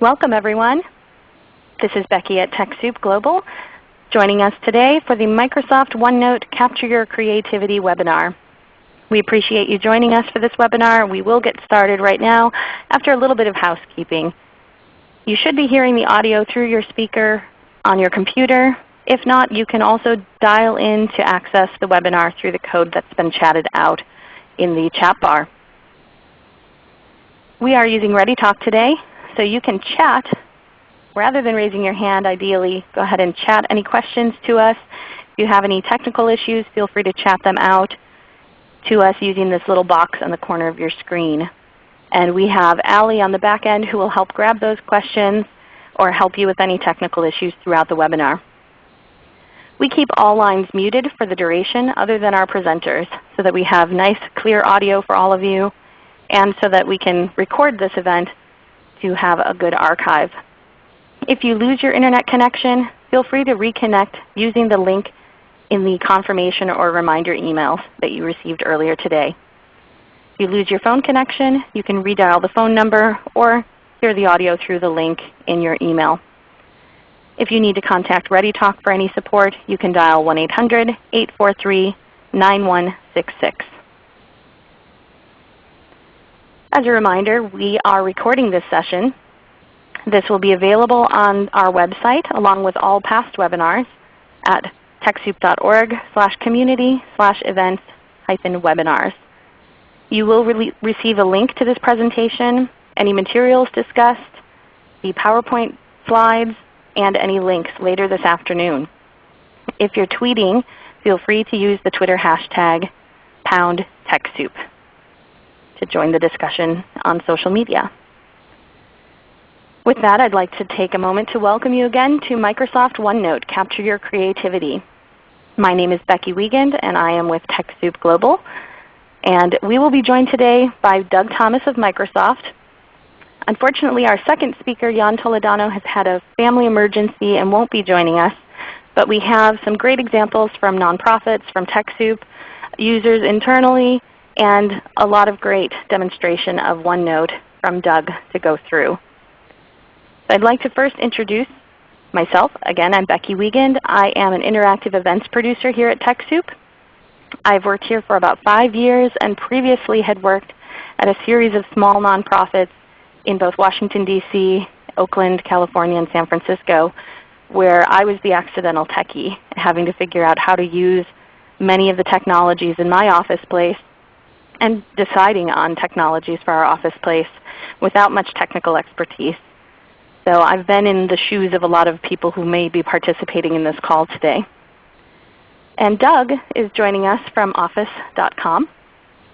Welcome everyone. This is Becky at TechSoup Global joining us today for the Microsoft OneNote Capture Your Creativity webinar. We appreciate you joining us for this webinar. We will get started right now after a little bit of housekeeping. You should be hearing the audio through your speaker on your computer. If not, you can also dial in to access the webinar through the code that's been chatted out in the chat bar. We are using ReadyTalk today, so you can chat rather than raising your hand ideally. Go ahead and chat any questions to us. If you have any technical issues, feel free to chat them out to us using this little box on the corner of your screen. And we have Allie on the back end who will help grab those questions or help you with any technical issues throughout the webinar. We keep all lines muted for the duration other than our presenters so that we have nice clear audio for all of you and so that we can record this event to have a good archive. If you lose your Internet connection, feel free to reconnect using the link in the confirmation or reminder emails that you received earlier today. If you lose your phone connection, you can redial the phone number or hear the audio through the link in your email. If you need to contact ReadyTalk for any support, you can dial 1-800-843-9166. As a reminder, we are recording this session. This will be available on our website along with all past webinars at TechSoup.org slash community slash events hyphen webinars. You will re receive a link to this presentation, any materials discussed, the PowerPoint slides, and any links later this afternoon. If you're tweeting, feel free to use the Twitter hashtag pound TechSoup to join the discussion on social media. With that, I'd like to take a moment to welcome you again to Microsoft OneNote Capture Your Creativity. My name is Becky Wiegand and I am with TechSoup Global. And we will be joined today by Doug Thomas of Microsoft. Unfortunately, our second speaker, Jan Toledano, has had a family emergency and won't be joining us. But we have some great examples from nonprofits, from TechSoup, users internally, and a lot of great demonstration of OneNote from Doug to go through. So I'd like to first introduce myself. Again, I'm Becky Wiegand. I am an interactive events producer here at TechSoup. I've worked here for about 5 years and previously had worked at a series of small nonprofits in both Washington, D.C., Oakland, California, and San Francisco where I was the accidental techie, having to figure out how to use many of the technologies in my office place and deciding on technologies for our office place without much technical expertise. So I've been in the shoes of a lot of people who may be participating in this call today. And Doug is joining us from Office.com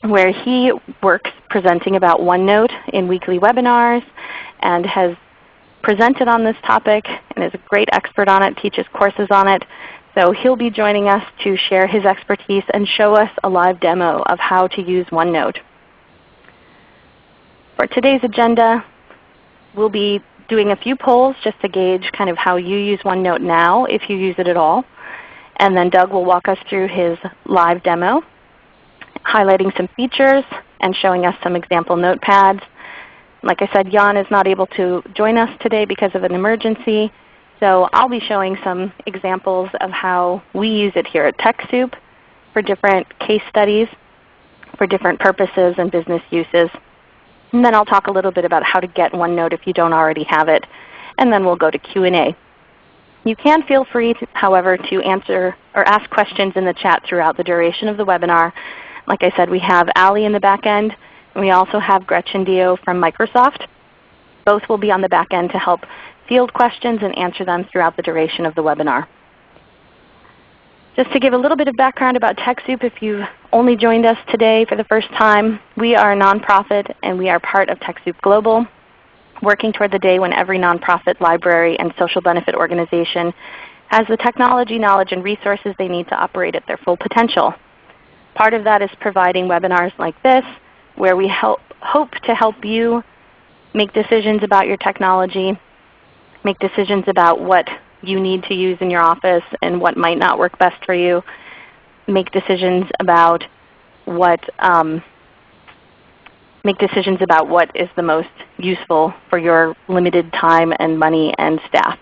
where he works presenting about OneNote in weekly webinars and has presented on this topic and is a great expert on it, teaches courses on it. So he'll be joining us to share his expertise and show us a live demo of how to use OneNote. For today's agenda, we'll be doing a few polls just to gauge kind of how you use OneNote now, if you use it at all. And then Doug will walk us through his live demo, highlighting some features and showing us some example notepads. Like I said, Jan is not able to join us today because of an emergency. So I'll be showing some examples of how we use it here at TechSoup for different case studies, for different purposes and business uses. And then I'll talk a little bit about how to get OneNote if you don't already have it. And then we'll go to Q&A. You can feel free, to, however, to answer or ask questions in the chat throughout the duration of the webinar. Like I said, we have Allie in the back end, and we also have Gretchen Dio from Microsoft. Both will be on the back end to help field questions and answer them throughout the duration of the webinar. Just to give a little bit of background about TechSoup if you've only joined us today for the first time, we are a nonprofit and we are part of TechSoup Global, working toward the day when every nonprofit, library, and social benefit organization has the technology, knowledge, and resources they need to operate at their full potential. Part of that is providing webinars like this where we help, hope to help you make decisions about your technology, make decisions about what you need to use in your office and what might not work best for you. Make decisions about what um, make decisions about what is the most useful for your limited time and money and staff.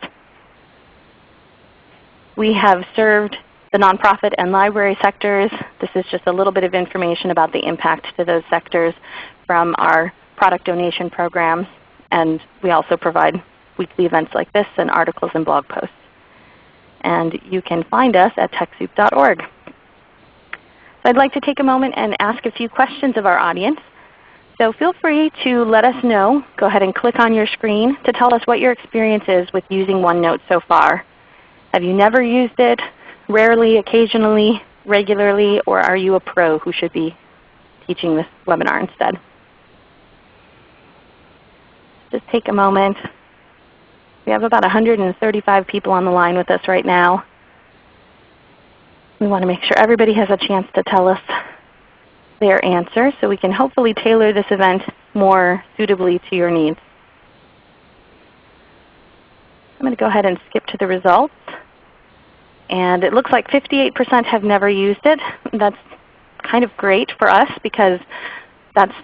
We have served the nonprofit and library sectors. This is just a little bit of information about the impact to those sectors from our product donation programs. And we also provide weekly events like this and articles and blog posts. And you can find us at TechSoup.org. So I'd like to take a moment and ask a few questions of our audience. So feel free to let us know. Go ahead and click on your screen to tell us what your experience is with using OneNote so far. Have you never used it? Rarely, occasionally, regularly, or are you a pro who should be teaching this webinar instead? Just take a moment. We have about 135 people on the line with us right now. We want to make sure everybody has a chance to tell us their answer so we can hopefully tailor this event more suitably to your needs. I'm going to go ahead and skip to the results. And it looks like 58% have never used it. That's kind of great for us because that's,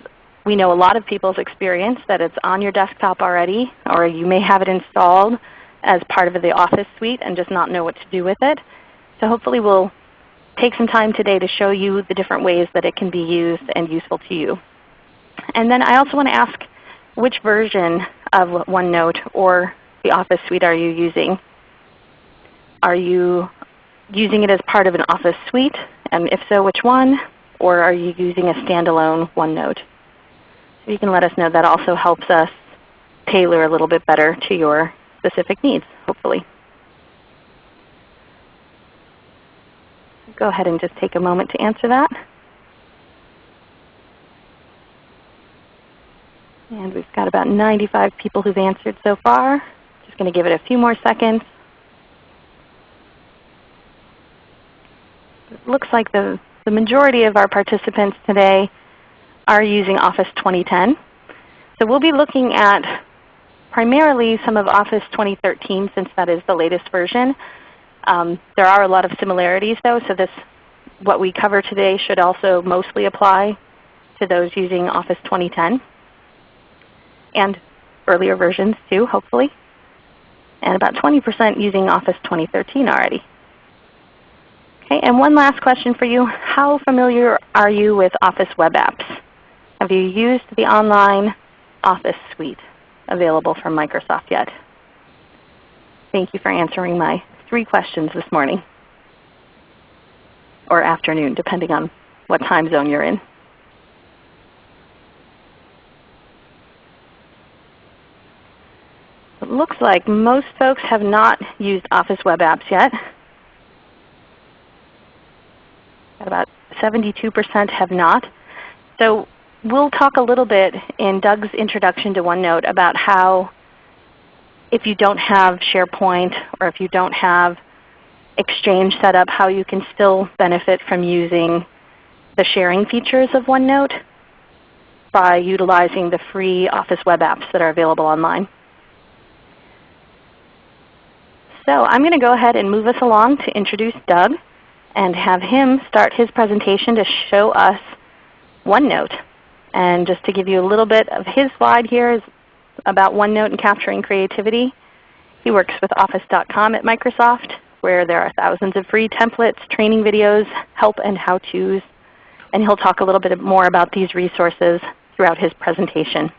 we know a lot of people's experience that it's on your desktop already, or you may have it installed as part of the Office suite and just not know what to do with it. So hopefully we'll take some time today to show you the different ways that it can be used and useful to you. And then I also want to ask which version of OneNote or the Office Suite are you using? Are you using it as part of an Office Suite? And if so, which one? Or are you using a standalone OneNote? You can let us know. That also helps us tailor a little bit better to your specific needs, hopefully. go ahead and just take a moment to answer that. And we've got about 95 people who've answered so far. Just going to give it a few more seconds. It looks like the, the majority of our participants today are using Office 2010. So we'll be looking at primarily some of Office 2013 since that is the latest version. Um, there are a lot of similarities though, so this, what we cover today should also mostly apply to those using Office 2010 and earlier versions too, hopefully. And about 20% using Office 2013 already. Okay, and one last question for you. How familiar are you with Office web apps? Have you used the online Office suite available from Microsoft yet? Thank you for answering my three questions this morning or afternoon, depending on what time zone you're in. It looks like most folks have not used Office web apps yet. About 72% have not. So we'll talk a little bit in Doug's introduction to OneNote about how if you don't have SharePoint or if you don't have Exchange set up, how you can still benefit from using the sharing features of OneNote by utilizing the free Office web apps that are available online. So I'm going to go ahead and move us along to introduce Doug and have him start his presentation to show us OneNote. And just to give you a little bit of his slide here is about OneNote and capturing creativity. He works with Office.com at Microsoft where there are thousands of free templates, training videos, help and how-tos. And he'll talk a little bit more about these resources throughout his presentation.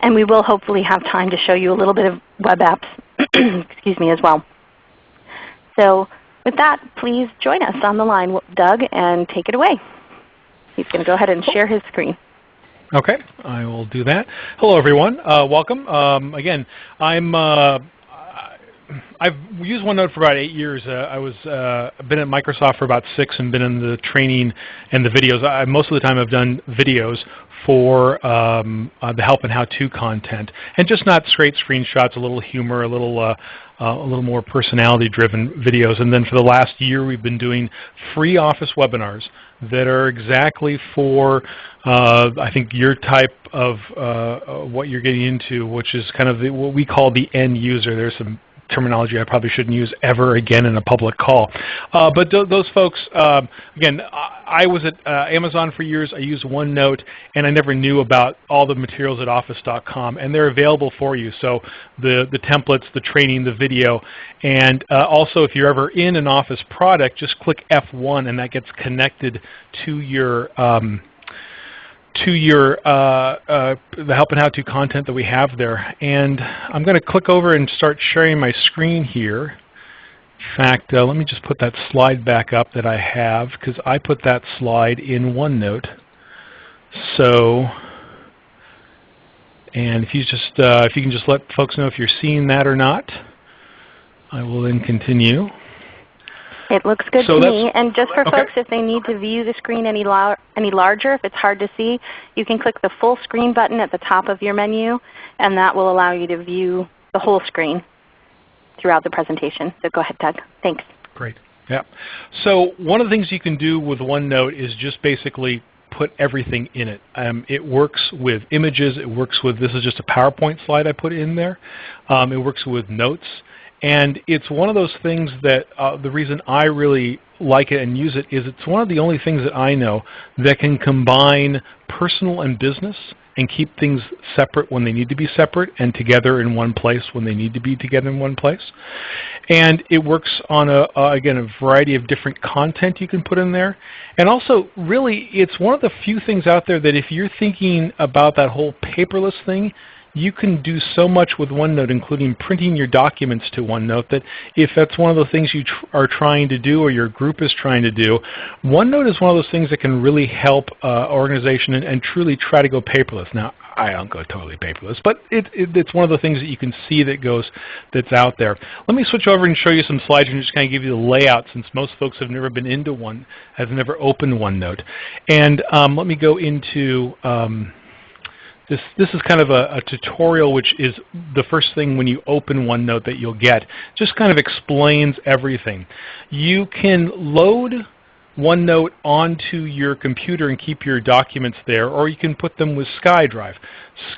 And we will hopefully have time to show you a little bit of web apps excuse me, as well. So with that, please join us on the line, Doug, and take it away. He's going to go ahead and share his screen. Okay, I will do that. Hello everyone, uh, welcome. Um, again, I'm uh, I've used OneNote for about eight years. Uh, I was uh, been at Microsoft for about six and been in the training and the videos. I, most of the time I've done videos for um, uh, the help and how-to content, and just not straight screenshots, a little humor, a little uh, uh, a little more personality-driven videos. And then for the last year, we've been doing free Office webinars that are exactly for, uh, I think, your type of uh, what you're getting into, which is kind of the, what we call the end user. There's some terminology I probably shouldn't use ever again in a public call. Uh, but th those folks, um, again, I, I was at uh, Amazon for years. I used OneNote, and I never knew about all the materials at Office.com, and they're available for you. So the, the templates, the training, the video, and uh, also if you're ever in an Office product, just click F1, and that gets connected to your um, to your uh, uh, the help and how to content that we have there. And I'm going to click over and start sharing my screen here. In fact, uh, let me just put that slide back up that I have because I put that slide in OneNote. So, and if you just if you can just let folks know if you're seeing that or not, I will then continue. It looks good so to me. And just for okay. folks, if they need to view the screen any, lar any larger, if it's hard to see, you can click the full screen button at the top of your menu, and that will allow you to view the whole screen throughout the presentation. So go ahead, Doug. Thanks. Great. Yeah. So one of the things you can do with OneNote is just basically put everything in it. Um, it works with images. It works with, this is just a PowerPoint slide I put in there. Um, it works with notes. And it's one of those things that uh, the reason I really like it and use it is it's one of the only things that I know that can combine personal and business and keep things separate when they need to be separate and together in one place when they need to be together in one place. And it works on, a, uh, again, a variety of different content you can put in there. And also, really, it's one of the few things out there that if you're thinking about that whole paperless thing, you can do so much with OneNote, including printing your documents to OneNote, that if that's one of the things you tr are trying to do or your group is trying to do, OneNote is one of those things that can really help uh, organization and, and, truly try to go paperless. Now, I don't go totally paperless, but it, it, it's one of the things that you can see that goes that's out there. Let me switch over and show you some slides and just kind of give you the layout since most folks have never been into one, have never opened OneNote. And um, let me go into um, this, this is kind of a, a, tutorial which is the first thing when you open OneNote that you'll get. Just kind of explains everything. You can load OneNote onto your computer and keep your documents there, or you can put them with SkyDrive.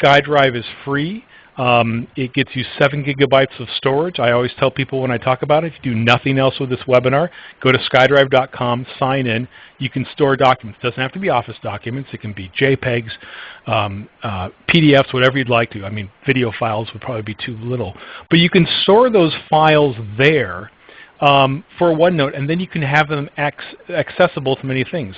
SkyDrive is free. Um, it gets you 7 gigabytes of storage. I always tell people when I talk about it, if you do nothing else with this webinar, go to skydrive.com, sign in. You can store documents. It doesn't have to be Office documents. It can be JPEGs, um, uh, PDFs, whatever you'd like to. I mean, video files would probably be too little. But you can store those files there um, for OneNote, and then you can have them accessible to many things.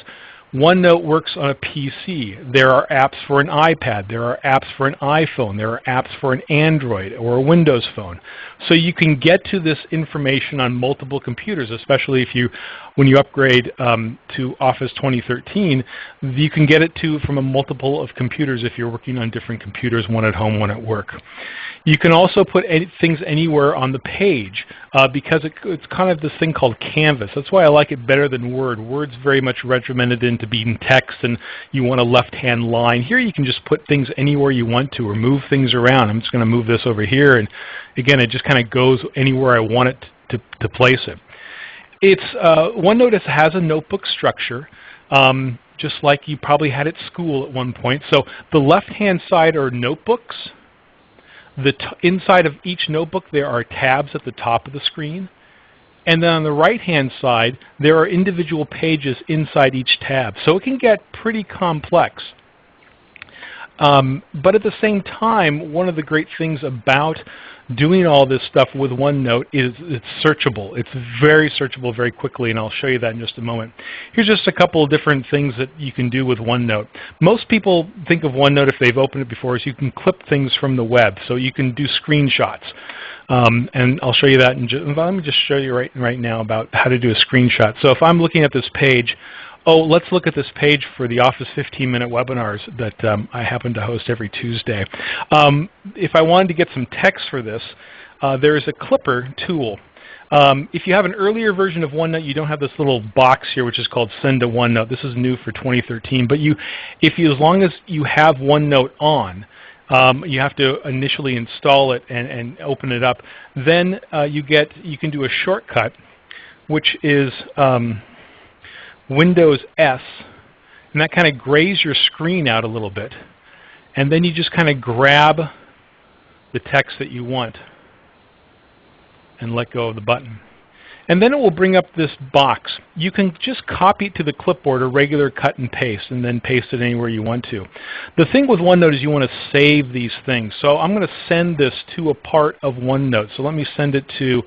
OneNote works on a PC. There are apps for an iPad. There are apps for an iPhone. There are apps for an Android or a Windows phone. So you can get to this information on multiple computers, especially if you, when you upgrade um, to Office 2013, you can get it to from a multiple of computers if you're working on different computers, one at home, one at work. You can also put any, things anywhere on the page uh, because it, it's kind of this thing called Canvas. That's why I like it better than Word. Word's very much regimented into being text and you want a left-hand line. Here you can just put things anywhere you want to or move things around. I'm just going to move this over here and again it just kind of goes anywhere I want it to, to place it. It's, uh, OneNote has a notebook structure. Um, just like you probably had at school at one point. So the left-hand side are notebooks, the inside of each notebook there are tabs at the top of the screen. And then on the right-hand side, there are individual pages inside each tab. So it can get pretty complex. Um, but at the same time, one of the great things about doing all this stuff with OneNote is it's searchable. It's very searchable very quickly, and I'll show you that in just a moment. Here's just a couple of different things that you can do with OneNote. Most people think of OneNote if they've opened it before is you can clip things from the web. So you can do screenshots. Um, and I'll show you that in just, let me just show you right, right now about how to do a screenshot. So if I'm looking at this page, Oh, let's look at this page for the Office 15-minute webinars that um, I happen to host every Tuesday. Um, if I wanted to get some text for this, uh, there is a Clipper tool. Um, if you have an earlier version of OneNote, you don't have this little box here which is called Send to OneNote. This is new for 2013. But you, if you, as long as you have OneNote on, um, you have to initially install it and, and open it up. Then uh, you get, you can do a shortcut, which is um, Windows S, and that kind of grays your screen out a little bit. And then you just kind of grab the text that you want. and let go of the button. And then it will bring up this box. You can just copy it to the clipboard or regular cut and paste and then paste it anywhere you want to. The thing with OneNote is you want to save these things. So I'm going to send this to a part of OneNote. So let me send it to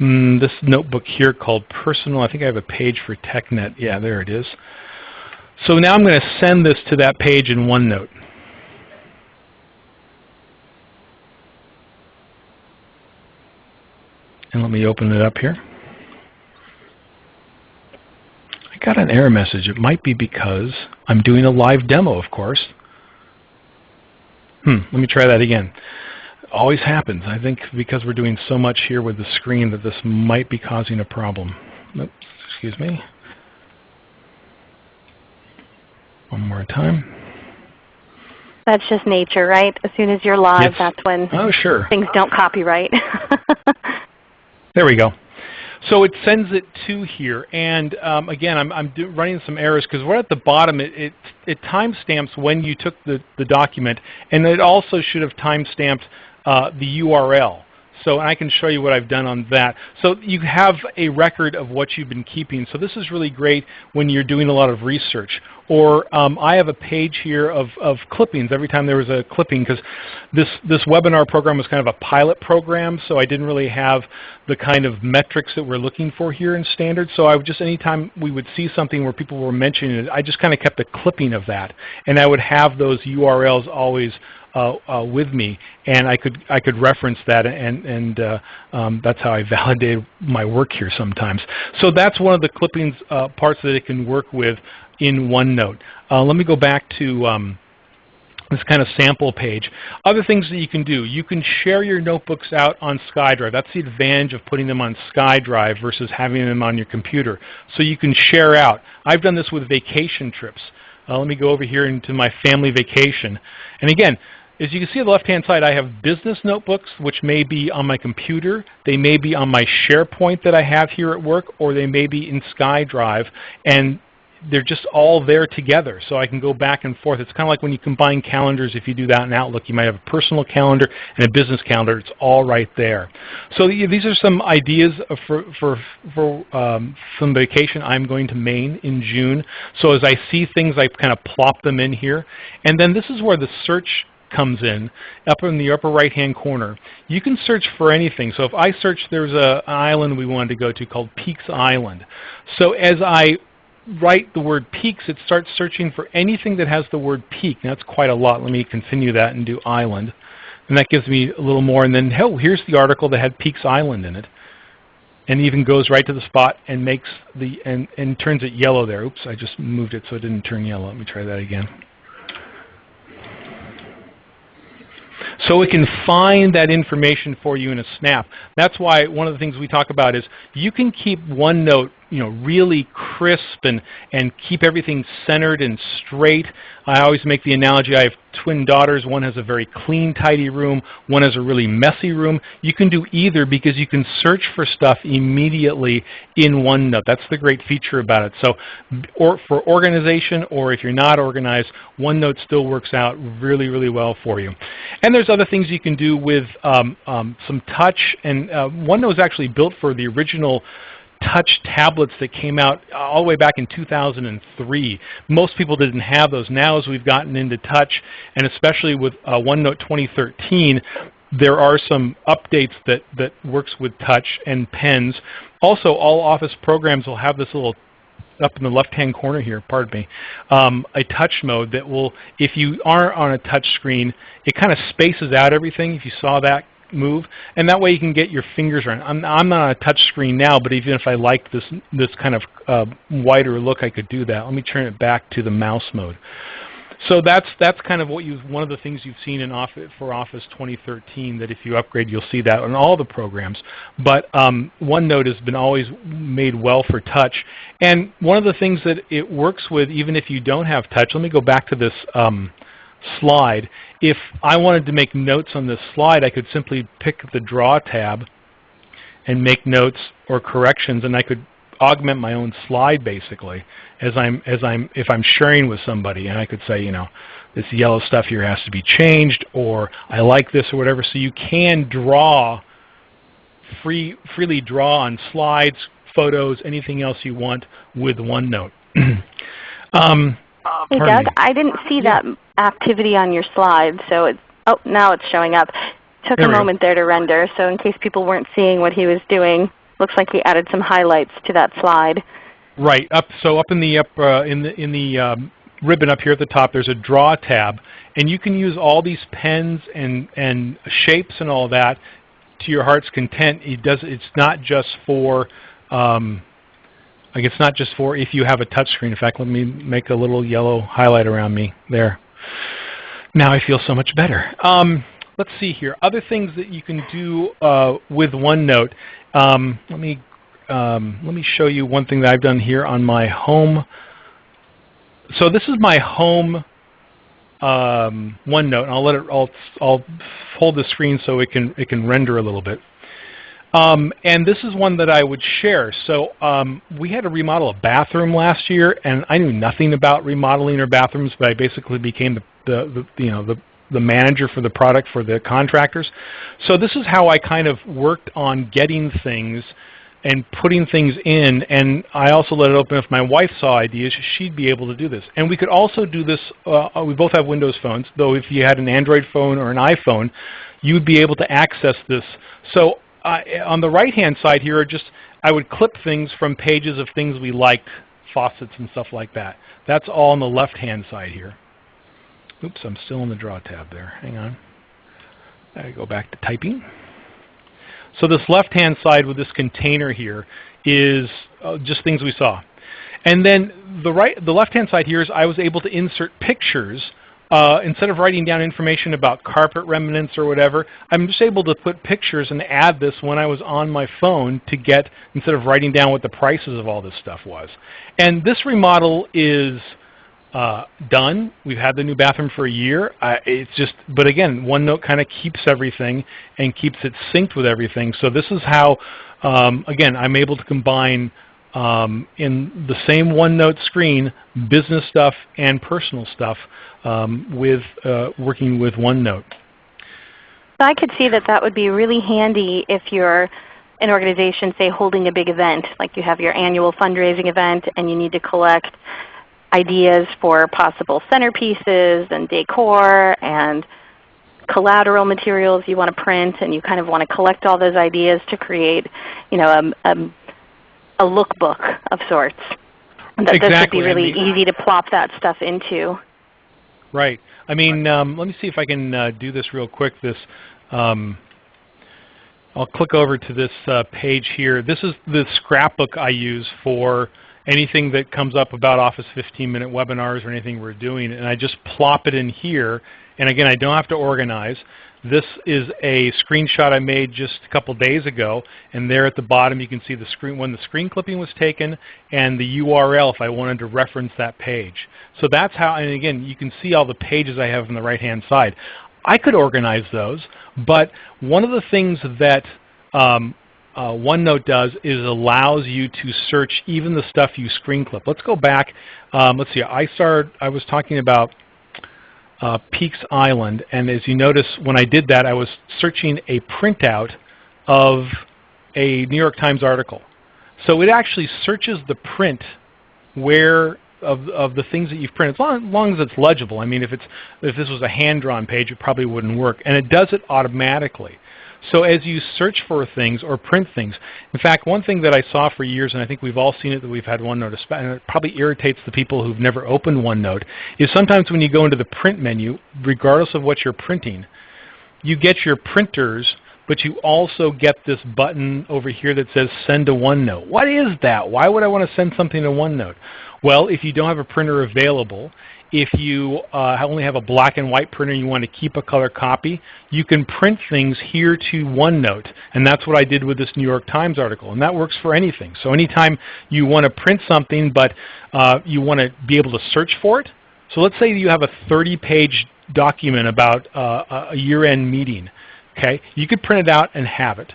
um, this notebook here called Personal. I think I have a page for TechNet. Yeah, there it is. So now I'm going to send this to that page in OneNote. And let me open it up here. Got an error message. It might be because I'm doing a live demo, of course. Hmm, let me try that again. Always happens. I think because we're doing so much here with the screen that this might be causing a problem. Oops, excuse me. One more time. That's just nature, right? As soon as you're live, that's when oh, sure. things don't copyright. there we go. So it sends it to here, and um, again, I'm, I'm running some errors because right at the bottom, it, it, it timestamps when you took the, the document, and it also should have timestamped uh, the URL. So I can show you what I've done on that. So you have a record of what you've been keeping. So this is really great when you're doing a lot of research. Or um, I have a page here of, of clippings every time there was a clipping because this, this webinar program was kind of a pilot program, so I didn't really have the kind of metrics that we're looking for here in standard. So I would just, anytime we would see something where people were mentioning it, I just kind of kept a clipping of that. And I would have those URLs always with me, and I could I could reference that, and and uh, um, that's how I validate my work here sometimes. So that's one of the clippings uh, parts that it can work with in OneNote. Uh, let me go back to um, this kind of sample page. Other things that you can do, you can share your notebooks out on SkyDrive. That's the advantage of putting them on SkyDrive versus having them on your computer. So you can share out. I've done this with vacation trips. Uh, let me go over here into my family vacation. And again, as you can see on the left-hand side, I have business notebooks, which may be on my computer. They may be on my SharePoint that I have here at work, or they may be in SkyDrive. And they're just all there together, so I can go back and forth. It's kind of like when you combine calendars. If you do that in Outlook, you might have a personal calendar and a business calendar. It's all right there. So these are some ideas for, for, for um, some vacation I'm going to Maine in June. So as I see things, I kind of plop them in here. And then this is where the search comes in up in the upper right hand corner. You can search for anything. So if I search, there's a, an island we wanted to go to called Peaks Island. So as I write the word peaks, it starts searching for anything that has the word peak. Now that's quite a lot. Let me continue that and do island. And that gives me a little more. And then, oh, here's the article that had Peaks Island in it. And even goes right to the spot and makes the and, and turns it yellow there. Oops, I just moved it so it didn't turn yellow. Let me try that again. So it can find that information for you in a snap. That's why one of the things we talk about is you can keep OneNote you know, really crisp and, and keep everything centered and straight. I always make the analogy, I have twin daughters. One has a very clean, tidy room. One has a really messy room. You can do either because you can search for stuff immediately in OneNote. That's the great feature about it. So or for organization or if you're not organized, OneNote still works out really, really well for you. And there's other things you can do with um, um, some touch. And uh, OneNote is actually built for the original touch tablets that came out all the way back in 2003. Most people didn't have those. Now as we've gotten into touch, and especially with uh, OneNote 2013, there are some updates that, that works with touch and pens. Also, all Office programs will have this little up in the left-hand corner here, pardon me, um, a touch mode that will, if you are on a touch screen, it kind of spaces out everything. If you saw that move, and that way you can get your fingers around. I'm, I'm not on a touch screen now, but even if I liked this, this kind of uh, wider look, I could do that. Let me turn it back to the mouse mode. So that's that's kind of what you one of the things you've seen in Office for Office 2013 that if you upgrade you'll see that in all the programs. But um, OneNote has been always made well for touch, and one of the things that it works with even if you don't have touch. Let me go back to this um, slide. If I wanted to make notes on this slide, I could simply pick the Draw tab and make notes or corrections, and I could augment my own slide basically as I'm as I'm if I'm sharing with somebody, and I could say, you know, this yellow stuff here has to be changed, or I like this, or whatever. So you can draw free, freely draw on slides, photos, anything else you want with OneNote. um, hey Doug, me. I didn't see that activity on your slide, so it's, oh, now it's showing up. Took there a moment go. there to render, so in case people weren't seeing what he was doing, looks like he added some highlights to that slide. Right. Up. So up in the up uh, in the in the um, ribbon up here at the top, there's a Draw tab, and you can use all these pens and and shapes and all that to your heart's content. It does. It's not just for um, like it's not just for if you have a touch screen. In fact, let me make a little yellow highlight around me there. Now I feel so much better. Um, let's see here. Other things that you can do uh, with OneNote. Um, let me um, let me show you one thing that I've done here on my home. So this is my home um, OneNote. And I'll let it. I'll, I'll hold the screen so it can it can render a little bit. Um, and this is one that I would share. So um, we had to remodel a bathroom last year, and I knew nothing about remodeling or bathrooms, but I basically became the, the, the you know the the manager for the product for the contractors. So this is how I kind of worked on getting things and putting things in. And I also let it open if my wife saw ideas, she'd be able to do this. And we could also do this, uh, we both have Windows phones, though if you had an Android phone or an iPhone, you would be able to access this. So uh, on the right-hand side here are just, I would clip things from pages of things we liked, faucets and stuff like that. That's all on the left-hand side here. Oops, I'm still in the Draw tab there. Hang on. I go back to typing. So this left-hand side with this container here is uh, just things we saw. And then the right, the left-hand side here is I was able to insert pictures uh, instead of writing down information about carpet remnants or whatever, I'm just able to put pictures and add this when I was on my phone to get, instead of writing down what the prices of all this stuff was. And this remodel is uh, done. We've had the new bathroom for a year. It's just, but again, OneNote kind of keeps everything and keeps it synced with everything. So this is how, um, again, I'm able to combine um, in the same OneNote screen business stuff and personal stuff um, with uh, working with OneNote. I could see that that would be really handy if you're an organization, say, holding a big event, like you have your annual fundraising event and you need to collect ideas for possible centerpieces and decor and collateral materials you want to print and you kind of want to collect all those ideas to create you know, a, a, a lookbook of sorts. That exactly. this would be really I mean, easy to plop that stuff into. Right. I mean, um, let me see if I can uh, do this real quick. This, um, I'll click over to this uh, page here. This is the scrapbook I use for anything that comes up about Office 15-minute webinars or anything we're doing, and I just plop it in here. And again, I don't have to organize. This is a screenshot I made just a couple days ago, and there at the bottom you can see the screen when the screen clipping was taken and the URL if I wanted to reference that page. So that's how, and again, you can see all the pages I have on the right-hand side. I could organize those, but one of the things that um, uh, OneNote does is allows you to search even the stuff you screen clip. Let's go back. Um, let's see. I started. I was talking about uh, Peaks Island. And as you notice, when I did that, I was searching a printout of a New York Times article. So it actually searches the print where of, of the things that you've printed, as long, as long as it's legible. I mean, if, it's, if this was a hand-drawn page, it probably wouldn't work. And it does it automatically. So as you search for things or print things, in fact, one thing that I saw for years, and I think we've all seen it that we've had OneNote, and it probably irritates the people who've never opened OneNote, is sometimes when you go into the print menu, regardless of what you're printing, you get your printers, but you also get this button over here that says Send to OneNote. What is that? Why would I want to send something to OneNote? Well, if you don't have a printer available, if you uh, only have a black and white printer and you want to keep a color copy, you can print things here to OneNote. And that's what I did with this New York Times article. And that works for anything. So anytime you want to print something but uh, you want to be able to search for it. So let's say you have a 30-page document about uh, a year-end meeting. Okay, You could print it out and have it.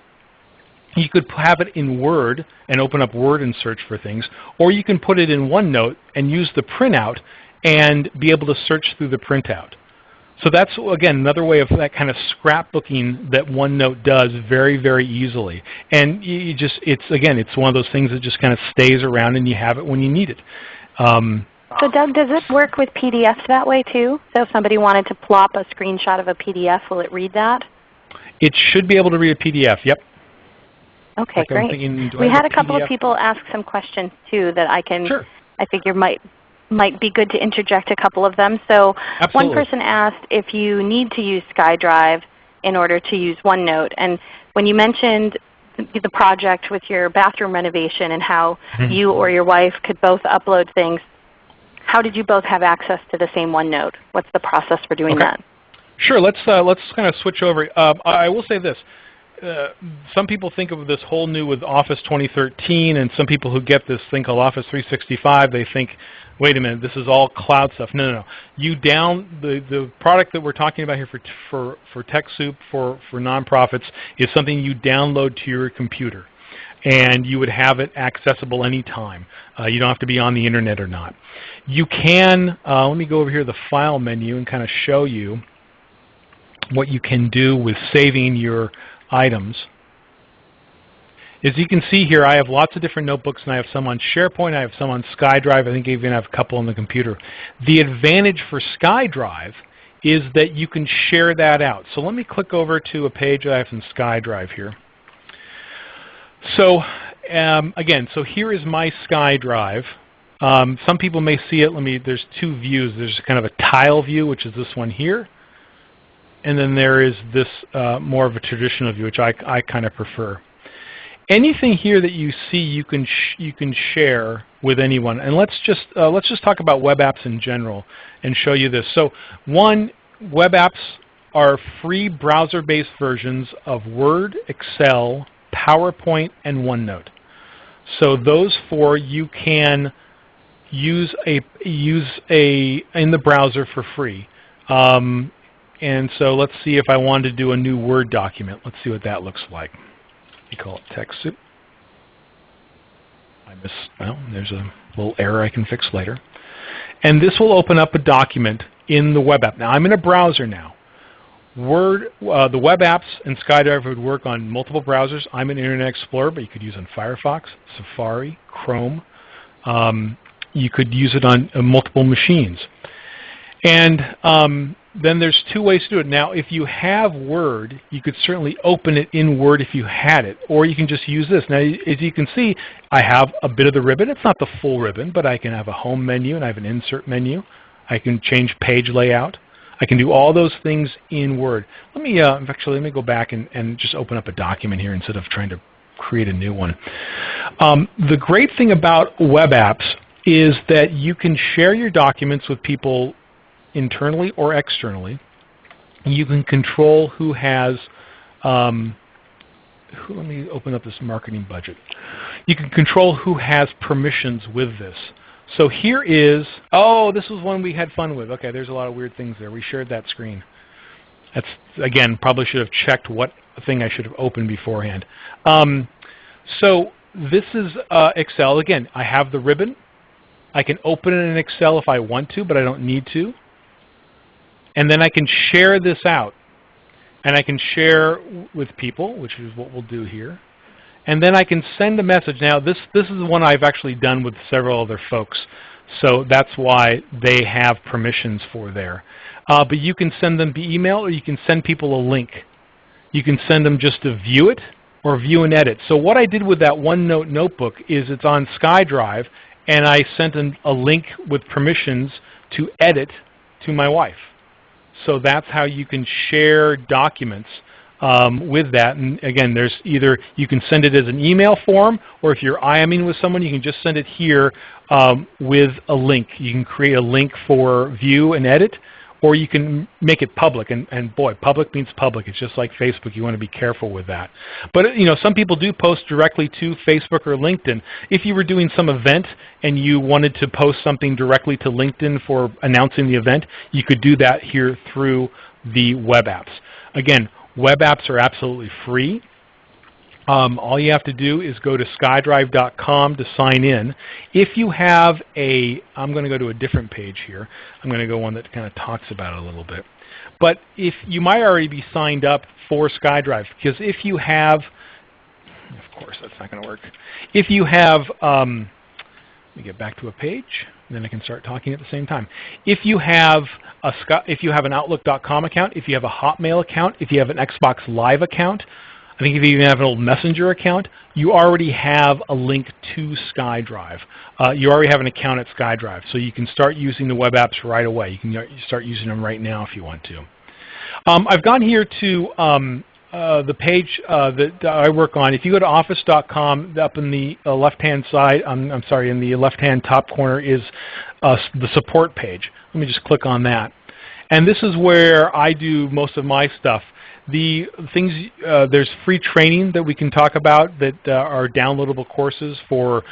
You could have it in Word and open up Word and search for things, or you can put it in OneNote and use the printout and be able to search through the printout. So that's, again, another way of that kind of scrapbooking that OneNote does very, very easily. And you just, it's, again, it's one of those things that just kind of stays around and you have it when you need it. Um, so Doug, does it work with PDFs that way too? So if somebody wanted to plop a screenshot of a PDF, will it read that? It should be able to read a PDF, yep. Okay, like great. Thinking, we had a, a couple of people ask some questions too that I can, sure. I figure might might be good to interject a couple of them. So Absolutely. one person asked if you need to use SkyDrive in order to use OneNote. And when you mentioned the project with your bathroom renovation and how mm -hmm. you or your wife could both upload things, how did you both have access to the same OneNote? What's the process for doing okay. that? Sure. Let's uh, let's kind of switch over. Uh, I will say this: uh, some people think of this whole new with Office 2013, and some people who get this thing called Office 365, they think, wait a minute, this is all cloud stuff. No, no, no. You down the the product that we're talking about here for for for TechSoup for for nonprofits is something you download to your computer, and you would have it accessible anytime. Uh, you don't have to be on the internet or not. You can. Uh, let me go over here to the File menu and kind of show you what you can do with saving your items. As you can see here, I have lots of different notebooks, and I have some on SharePoint. I have some on SkyDrive. I think I even have a couple on the computer. The advantage for SkyDrive is that you can share that out. So let me click over to a page that I have in SkyDrive here. So um, again, so here is my SkyDrive. Um, some people may see it. Let me. There's two views. There's kind of a tile view, which is this one here, and then there is this uh, more of a traditional view, which I, I kind of prefer. Anything here that you see, you can you can share with anyone. And let's just uh, let's just talk about web apps in general and show you this. So one, web apps are free browser-based versions of Word, Excel, PowerPoint, and OneNote. So those four you can use a use a in the browser for free. Um, and so let's see if I wanted to do a new Word document. Let's see what that looks like. Call it TechSoup. I miss, well, there's a little error I can fix later. And this will open up a document in the web app. Now I'm in a browser now. Word, uh, the web apps and SkyDrive would work on multiple browsers. I'm in Internet Explorer, but you could use on Firefox, Safari, Chrome. Um, you could use it on uh, multiple machines. And um, then there's two ways to do it. Now, if you have Word, you could certainly open it in Word if you had it, or you can just use this. Now, as you can see, I have a bit of the ribbon. It's not the full ribbon, but I can have a home menu and I have an insert menu. I can change page layout. I can do all those things in Word. Let me uh, actually let me go back and, and just open up a document here instead of trying to create a new one. Um, the great thing about web apps is that you can share your documents with people internally or externally. You can control who has, um, who, let me open up this marketing budget. You can control who has permissions with this. So here is, oh, this was one we had fun with. Okay, there's a lot of weird things there. We shared that screen. That's, again, probably should have checked what thing I should have opened beforehand. Um, so this is uh, Excel. Again, I have the ribbon. I can open it in Excel if I want to, but I don't need to. And then I can share this out. And I can share with people, which is what we'll do here. And then I can send a message. Now this, this is one I've actually done with several other folks. So that's why they have permissions for there. Uh, but you can send them via email or you can send people a link. You can send them just to view it or view and edit. So what I did with that OneNote notebook is it's on SkyDrive and I sent an, a link with permissions to edit to my wife. So that's how you can share documents um, with that. And again, there's either you can send it as an email form, or if you're IMing with someone, you can just send it here um, with a link. You can create a link for view and edit, or you can make it public. And, and boy, public means public. It's just like Facebook. You want to be careful with that. But you know, some people do post directly to Facebook or LinkedIn. If you were doing some event and you wanted to post something directly to LinkedIn for announcing the event, you could do that here through the web apps. Again, web apps are absolutely free. Um, all you have to do is go to skydrive.com to sign in. If you have a, I'm going to go to a different page here. I'm going to go one that kind of talks about it a little bit. But if you might already be signed up for SkyDrive, because if you have, of course that's not going to work. If you have, um, let me get back to a page, then I can start talking at the same time. If you have a if you have an Outlook.com account, if you have a Hotmail account, if you have an Xbox Live account, I think if you even have an old Messenger account, you already have a link to SkyDrive. Uh, you already have an account at SkyDrive, so you can start using the web apps right away. You can start using them right now if you want to. Um, I've gone here to um, uh, the page uh, that I work on. If you go to office.com, up in the uh, left-hand side, um, I'm sorry, in the left-hand top corner is uh, the support page. Let me just click on that. And this is where I do most of my stuff. The things, uh, there's free training that we can talk about that uh, are downloadable courses for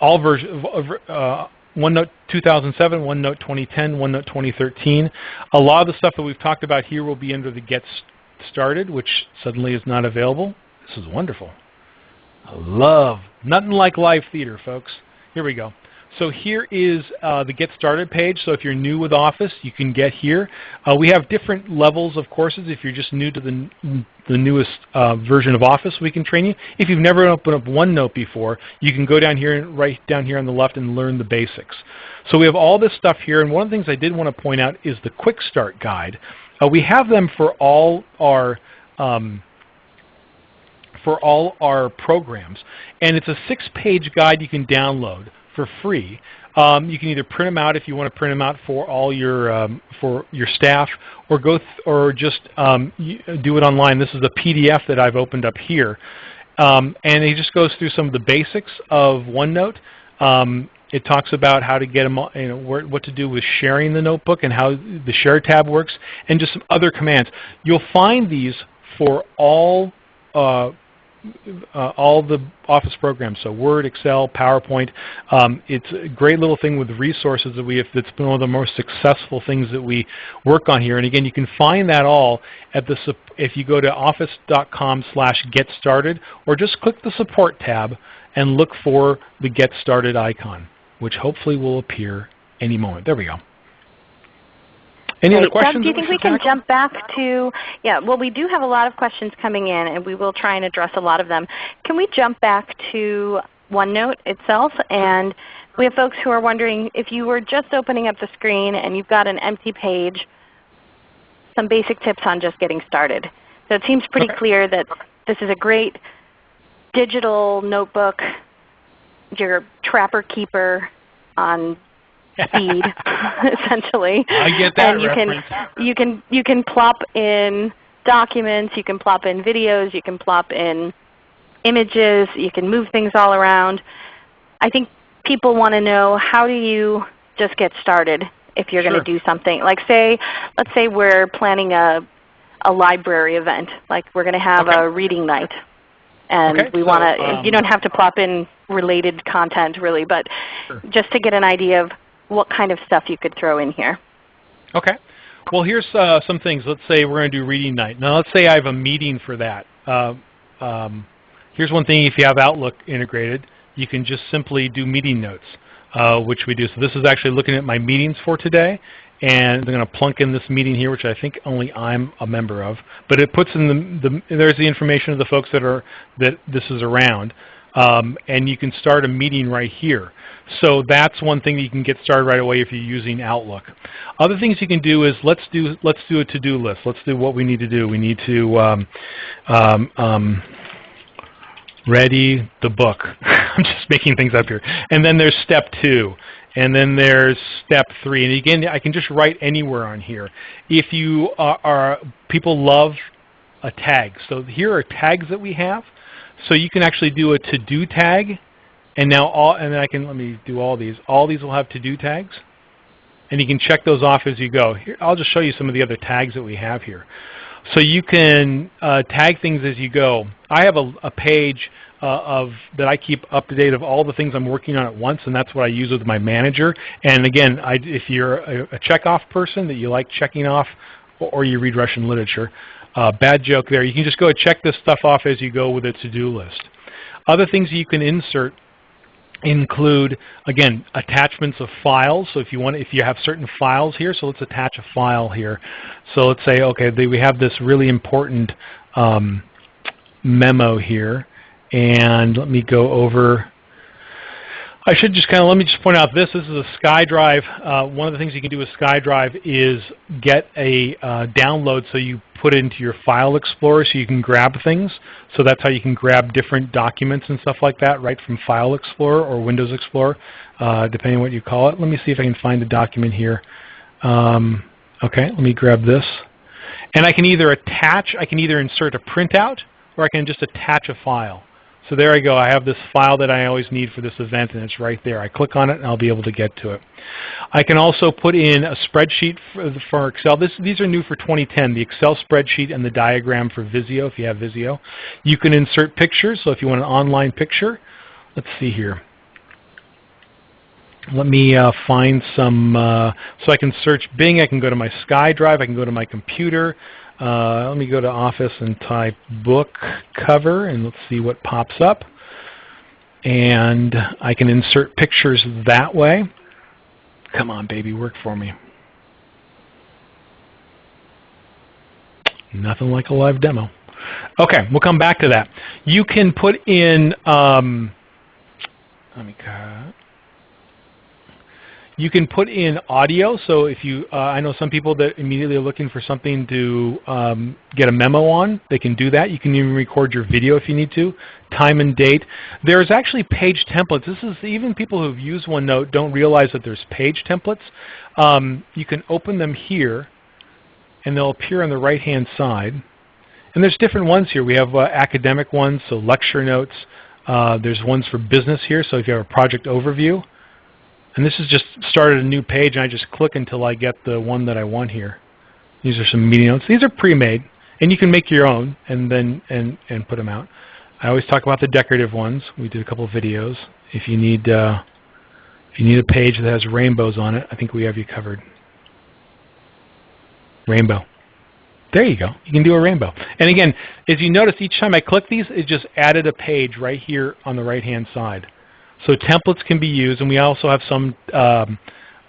all versions of uh, OneNote 2007, OneNote 2010, OneNote 2013. A lot of the stuff that we've talked about here will be under the Get Started, which suddenly is not available. This is wonderful. I love, nothing like live theater, folks. Here we go. So here is uh, the Get Started page. So if you're new with Office, you can get here. Uh, we have different levels of courses. If you're just new to the, the newest uh, version of Office, we can train you. If you've never opened up OneNote before, you can go down here, right down here on the left and learn the basics. So we have all this stuff here. And one of the things I did want to point out is the Quick Start Guide. Uh, we have them for all our um, for all our programs. And it's a six-page guide you can download for free. Um, you can either print them out if you want to print them out for all your um, for your staff, or go or just um, do it online. This is a PDF that I've opened up here, um, and it just goes through some of the basics of OneNote. Um, it talks about how to get them, you know, what to do with sharing the notebook and how the Share tab works, and just some other commands. You'll find these for all uh, uh, all the Office programs, so Word, Excel, PowerPoint. Um, it's a great little thing with resources that we have that's been one of the most successful things that we work on here. And again, you can find that all at the if you go to office.com slash get started or just click the support tab and look for the get started icon, which hopefully will appear any moment. There we go. Any other questions? Doug, do you think we can jump back to, yeah, well we do have a lot of questions coming in and we will try and address a lot of them. Can we jump back to OneNote itself? And we have folks who are wondering if you were just opening up the screen and you've got an empty page, some basic tips on just getting started. So it seems pretty okay. clear that this is a great digital notebook, your trapper keeper on feed, essentially. I get that and you reference. can you can you can plop in documents, you can plop in videos, you can plop in images, you can move things all around. I think people want to know how do you just get started if you're sure. going to do something. Like say, let's say we're planning a a library event, like we're going to have okay. a reading night, and okay, we want to. Um, you don't have to plop in related content really, but sure. just to get an idea of what kind of stuff you could throw in here. Okay. Well, here's uh, some things. Let's say we're going to do reading night. Now, let's say I have a meeting for that. Uh, um, here's one thing. If you have Outlook integrated, you can just simply do meeting notes, uh, which we do. So this is actually looking at my meetings for today. And I'm going to plunk in this meeting here, which I think only I'm a member of. But it puts in the, the there's the information of the folks that are that this is around. Um, and you can start a meeting right here. So that's one thing that you can get started right away if you're using Outlook. Other things you can do is let's do let's do a to-do list. Let's do what we need to do. We need to um, um, um ready the book. I'm just making things up here. And then there's step two. And then there's step three. And again, I can just write anywhere on here. If you are, are people love a tag. So here are tags that we have. So you can actually do a to-do tag and now all, and I can, let me do all these. All these will have to-do tags. And you can check those off as you go. Here, I'll just show you some of the other tags that we have here. So you can uh, tag things as you go. I have a, a page uh, of that I keep up to date of all the things I'm working on at once, and that's what I use with my manager. And again, I, if you're a, a check-off person that you like checking off, or, or you read Russian literature, uh, bad joke there. You can just go check this stuff off as you go with a to-do list. Other things you can insert include again attachments of files. So if you want, if you have certain files here, so let's attach a file here. So let's say, okay, we have this really important um, memo here, and let me go over. I should just kind of let me just point out this. This is a SkyDrive. Uh, one of the things you can do with SkyDrive is get a uh, download so you put it into your file explorer so you can grab things. So that's how you can grab different documents and stuff like that right from File Explorer or Windows Explorer, uh, depending on what you call it. Let me see if I can find the document here. Um, okay, let me grab this. And I can either attach, I can either insert a printout or I can just attach a file. So there I go. I have this file that I always need for this event, and it's right there. I click on it, and I'll be able to get to it. I can also put in a spreadsheet for, Excel. This, these are new for 2010, the Excel spreadsheet and the diagram for Visio, if you have Visio. You can insert pictures, so if you want an online picture, let's see here. Let me uh, find some, uh, so I can search Bing, I can go to my SkyDrive, I can go to my computer, uh, let me go to Office and type book cover and let's see what pops up. And I can insert pictures that way. Come on, baby, work for me. Nothing like a live demo. Okay, we'll come back to that. You can put in, um, let me cut. You can put in audio. So if you, uh, I know some people that immediately are looking for something to um, get a memo on, they can do that. You can even record your video if you need to, time and date. There's actually page templates. This is even people who've used OneNote don't realize that there's page templates. Um, you can open them here, and they'll appear on the right-hand side. And there's different ones here. We have uh, academic ones, so lecture notes. Uh, there's ones for business here, so if you have a project overview. And this has just started a new page, and I just click until I get the one that I want here. These are some meeting notes. These are pre-made, and you can make your own and then and and put them out. I always talk about the decorative ones. We did a couple of videos. If you need uh, if you need a page that has rainbows on it, I think we have you covered. Rainbow. There you go. You can do a rainbow. And again, as you notice, each time I click these, it just added a page right here on the right-hand side. So templates can be used, and we also have some um,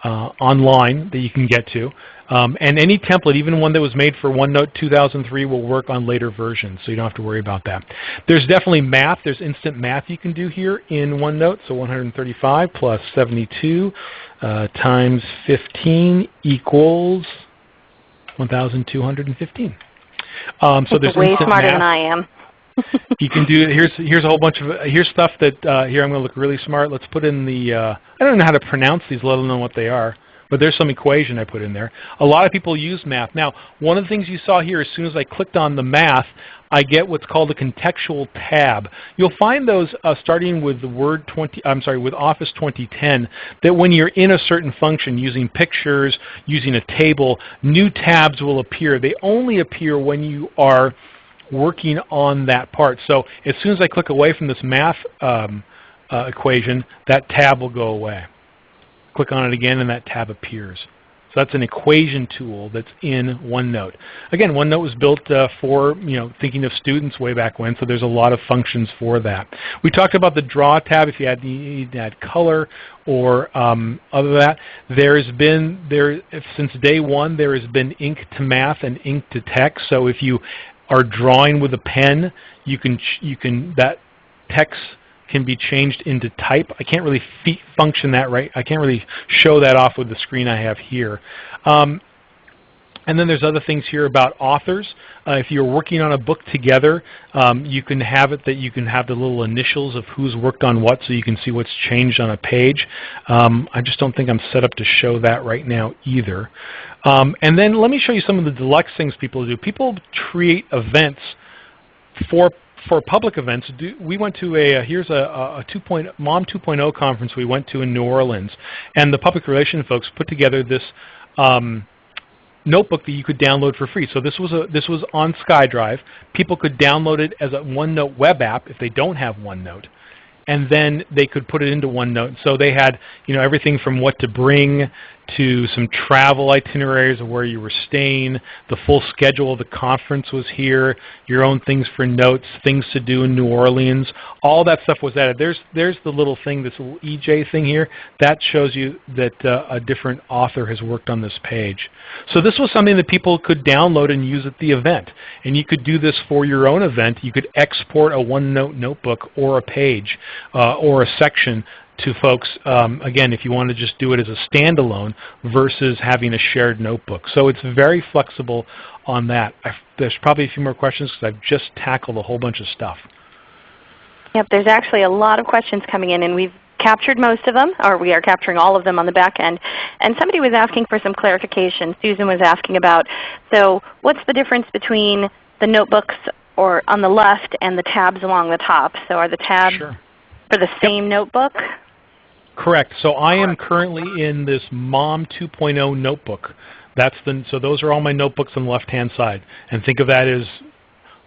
uh, online that you can get to. Um, and any template, even one that was made for OneNote 2003, will work on later versions, so you don't have to worry about that. There's definitely math. There's instant math you can do here in OneNote. So 135 plus 72 uh, times 15 equals 1,215. Um, so there's way smarter math. than I am. You can do here's here's a whole bunch of here's stuff that uh, here I'm going to look really smart. Let's put in the uh, I don't know how to pronounce these, let alone what they are. But there's some equation I put in there. A lot of people use math. Now, one of the things you saw here, as soon as I clicked on the math, I get what's called a contextual tab. You'll find those uh, starting with the Word 20. I'm sorry, with Office 2010. That when you're in a certain function, using pictures, using a table, new tabs will appear. They only appear when you are working on that part. So as soon as I click away from this math um, uh, equation, that tab will go away. Click on it again and that tab appears. So that's an equation tool that's in OneNote. Again, OneNote was built uh, for you know thinking of students way back when, so there's a lot of functions for that. We talked about the Draw tab if you had need to add color or um, other that. There's been there since day one there has been ink to math and ink to text. So if you are drawing with a pen, you can you can that text can be changed into type. I can't really function that right. I can't really show that off with the screen I have here. Um, and then there's other things here about authors. Uh, if you're working on a book together, um, you can have it that you can have the little initials of who's worked on what so you can see what's changed on a page. Um, I just don't think I'm set up to show that right now either. Um, and then let me show you some of the deluxe things people do. People create events for for public events. Do, we went to a, uh, here's a, a 2. Point, Mom 2.0 conference we went to in New Orleans, and the public relations folks put together this um, notebook that you could download for free. So this was a this was on SkyDrive. People could download it as a OneNote web app if they don't have OneNote, and then they could put it into OneNote. So they had you know everything from what to bring to some travel itineraries of where you were staying. The full schedule of the conference was here, your own things for notes, things to do in New Orleans. All that stuff was added. There's, there's the little thing, this little EJ thing here. That shows you that uh, a different author has worked on this page. So this was something that people could download and use at the event. And you could do this for your own event. You could export a OneNote notebook or a page uh, or a section to folks, um, again, if you want to just do it as a standalone versus having a shared notebook. So it's very flexible on that. I've, there's probably a few more questions because I've just tackled a whole bunch of stuff. Yep, there's actually a lot of questions coming in, and we've captured most of them, or we are capturing all of them on the back end. And somebody was asking for some clarification. Susan was asking about, so what's the difference between the notebooks or on the left and the tabs along the top? So are the tabs sure. for the same yep. notebook? Correct. So I am currently in this MOM 2.0 notebook. That's the, so those are all my notebooks on the left-hand side. And think of that as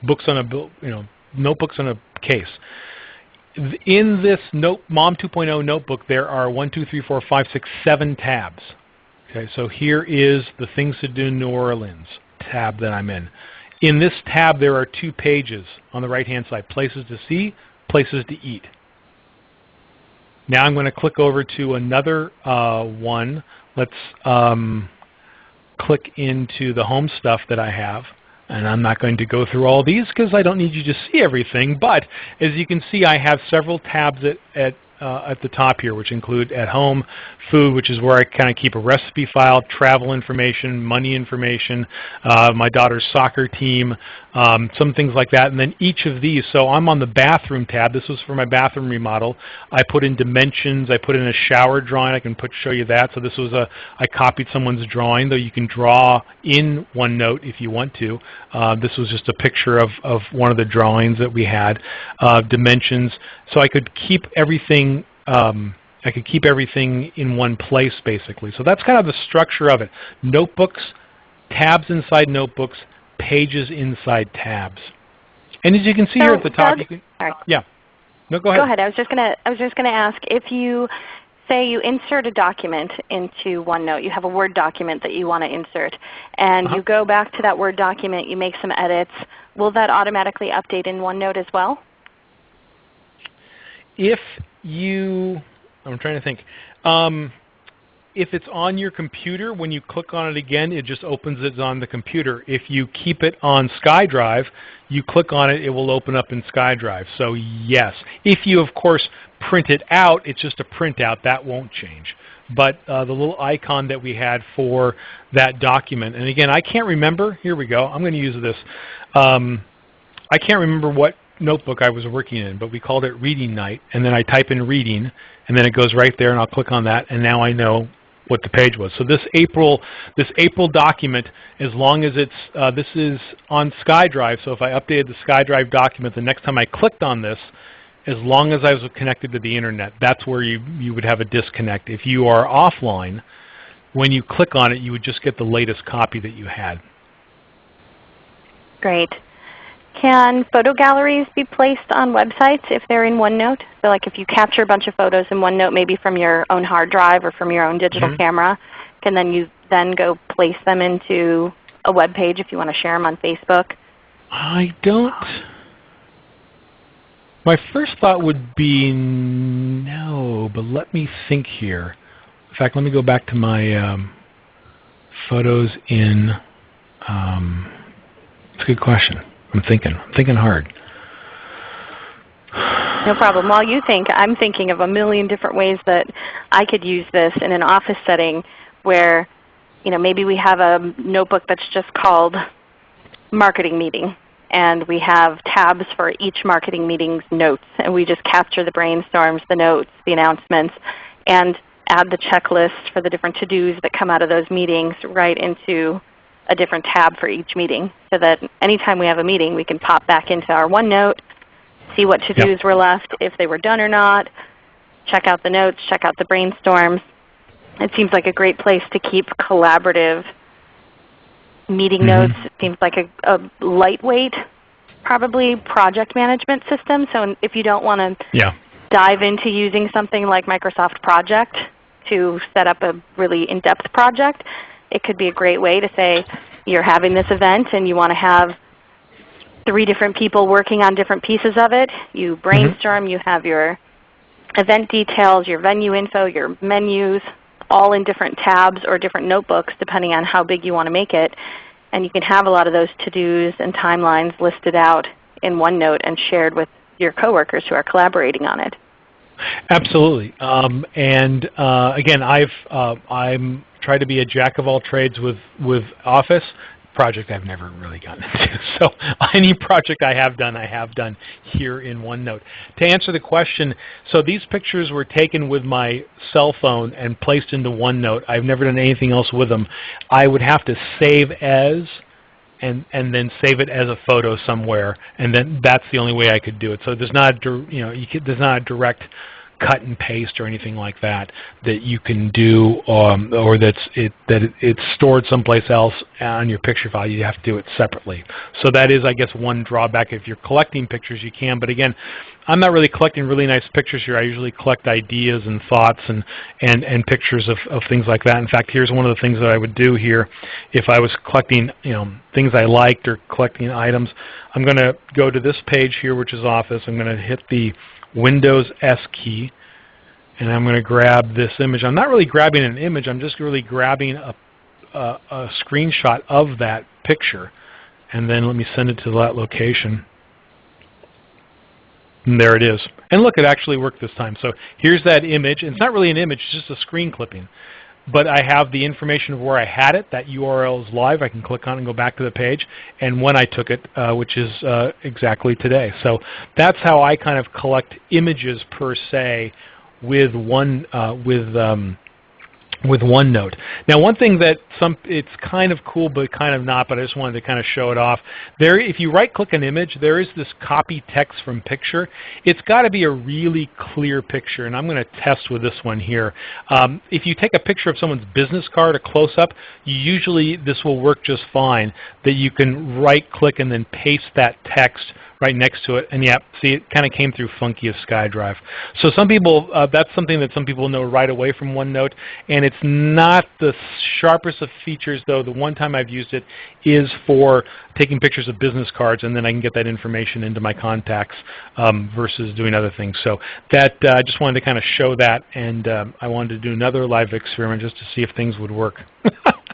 books on a, you know, notebooks on a case. In this note, MOM 2.0 notebook, there are 1, 2, 3, 4, 5, 6, 7 tabs. Okay, so here is the Things to Do in New Orleans tab that I'm in. In this tab, there are two pages on the right-hand side, Places to See, Places to Eat. Now I'm going to click over to another uh, one. Let's um, click into the home stuff that I have. And I'm not going to go through all these because I don't need you to see everything. But as you can see, I have several tabs at, at uh, at the top here, which include at home, food, which is where I kind of keep a recipe file, travel information, money information, uh, my daughter's soccer team, um, some things like that. And then each of these, so I'm on the bathroom tab. This was for my bathroom remodel. I put in dimensions. I put in a shower drawing. I can put show you that. So this was a, I copied someone's drawing, though you can draw in OneNote if you want to. Uh, this was just a picture of, of one of the drawings that we had. Uh, dimensions. So I could keep everything um, I could keep everything in one place basically. So that's kind of the structure of it. Notebooks, tabs inside notebooks, pages inside tabs. And as you can see so here at the top, Doug, can, yeah. No, go ahead. Go ahead. I was just gonna I was just gonna ask if you say you insert a document into OneNote, you have a Word document that you want to insert, and uh -huh. you go back to that Word document, you make some edits, will that automatically update in OneNote as well? If you, I'm trying to think. Um, if it's on your computer, when you click on it again, it just opens it on the computer. If you keep it on SkyDrive, you click on it, it will open up in SkyDrive. So yes. If you, of course, print it out, it's just a printout. That won't change. But uh, the little icon that we had for that document, and again, I can't remember. Here we go. I'm going to use this. Um, I can't remember what notebook I was working in, but we called it Reading Night. And then I type in Reading, and then it goes right there, and I'll click on that, and now I know what the page was. So this April, this April document, as long as it's, uh, this is on SkyDrive, so if I updated the SkyDrive document, the next time I clicked on this, as long as I was connected to the Internet, that's where you, you would have a disconnect. If you are offline, when you click on it, you would just get the latest copy that you had. Great. Can photo galleries be placed on websites if they're in OneNote? So like if you capture a bunch of photos in OneNote maybe from your own hard drive or from your own digital mm -hmm. camera, can then you then go place them into a web page if you want to share them on Facebook? I don't. My first thought would be no, but let me think here. In fact, let me go back to my um, photos in. Um, it's a good question. I'm thinking. I'm thinking hard. No problem. While you think, I'm thinking of a million different ways that I could use this in an office setting where you know, maybe we have a notebook that's just called marketing meeting and we have tabs for each marketing meeting's notes and we just capture the brainstorms, the notes, the announcements, and add the checklist for the different to-dos that come out of those meetings right into a different tab for each meeting so that anytime we have a meeting we can pop back into our OneNote, see what to-dos yep. were left, if they were done or not, check out the notes, check out the brainstorms. It seems like a great place to keep collaborative meeting mm -hmm. notes. It seems like a, a, lightweight probably project management system. So if you don't want to yeah. dive into using something like Microsoft Project to set up a really in-depth project, it could be a great way to say you're having this event and you want to have three different people working on different pieces of it. You brainstorm, mm -hmm. you have your event details, your venue info, your menus, all in different tabs or different notebooks depending on how big you want to make it. And you can have a lot of those to-dos and timelines listed out in OneNote and shared with your coworkers who are collaborating on it. Absolutely. Um, and uh, again, I've uh, I'm tried to be a jack of all trades with with Office project I've never really gotten into. So any project I have done, I have done here in OneNote. To answer the question, so these pictures were taken with my cell phone and placed into OneNote. I've never done anything else with them. I would have to save as and and then save it as a photo somewhere, and then that's the only way I could do it. So there's not you know you could, there's not a direct cut and paste or anything like that that you can do um, or that's it, that it, it's stored someplace else on your picture file. You have to do it separately. So that is, I guess, one drawback. If you're collecting pictures, you can. But again, I'm not really collecting really nice pictures here. I usually collect ideas and thoughts and, and, and pictures of, of things like that. In fact, here's one of the things that I would do here if I was collecting you know, things I liked or collecting items. I'm going to go to this page here, which is Office. I'm going to hit the Windows S key, and I'm going to grab this image. I'm not really grabbing an image. I'm just really grabbing a, a, a screenshot of that picture, and then let me send it to that location. And there it is. And look, it actually worked this time. So here's that image. It's not really an image, it's just a screen clipping but I have the information of where I had it. That URL is live. I can click on and go back to the page, and when I took it, uh, which is uh, exactly today. So that's how I kind of collect images per se with one uh, with um, with OneNote. Now one thing that some, it's kind of cool but kind of not, but I just wanted to kind of show it off. There, if you right click an image, there is this copy text from picture. It's got to be a really clear picture, and I'm going to test with this one here. Um, if you take a picture of someone's business card, a close-up, usually this will work just fine, that you can right click and then paste that text right next to it. And yeah, see, it kind of came through funky as SkyDrive. So some people, uh, that's something that some people know right away from OneNote. And it's not the sharpest of features, though. The one time I've used it is for taking pictures of business cards, and then I can get that information into my contacts um, versus doing other things. So that uh, I just wanted to kind of show that, and um, I wanted to do another live experiment just to see if things would work.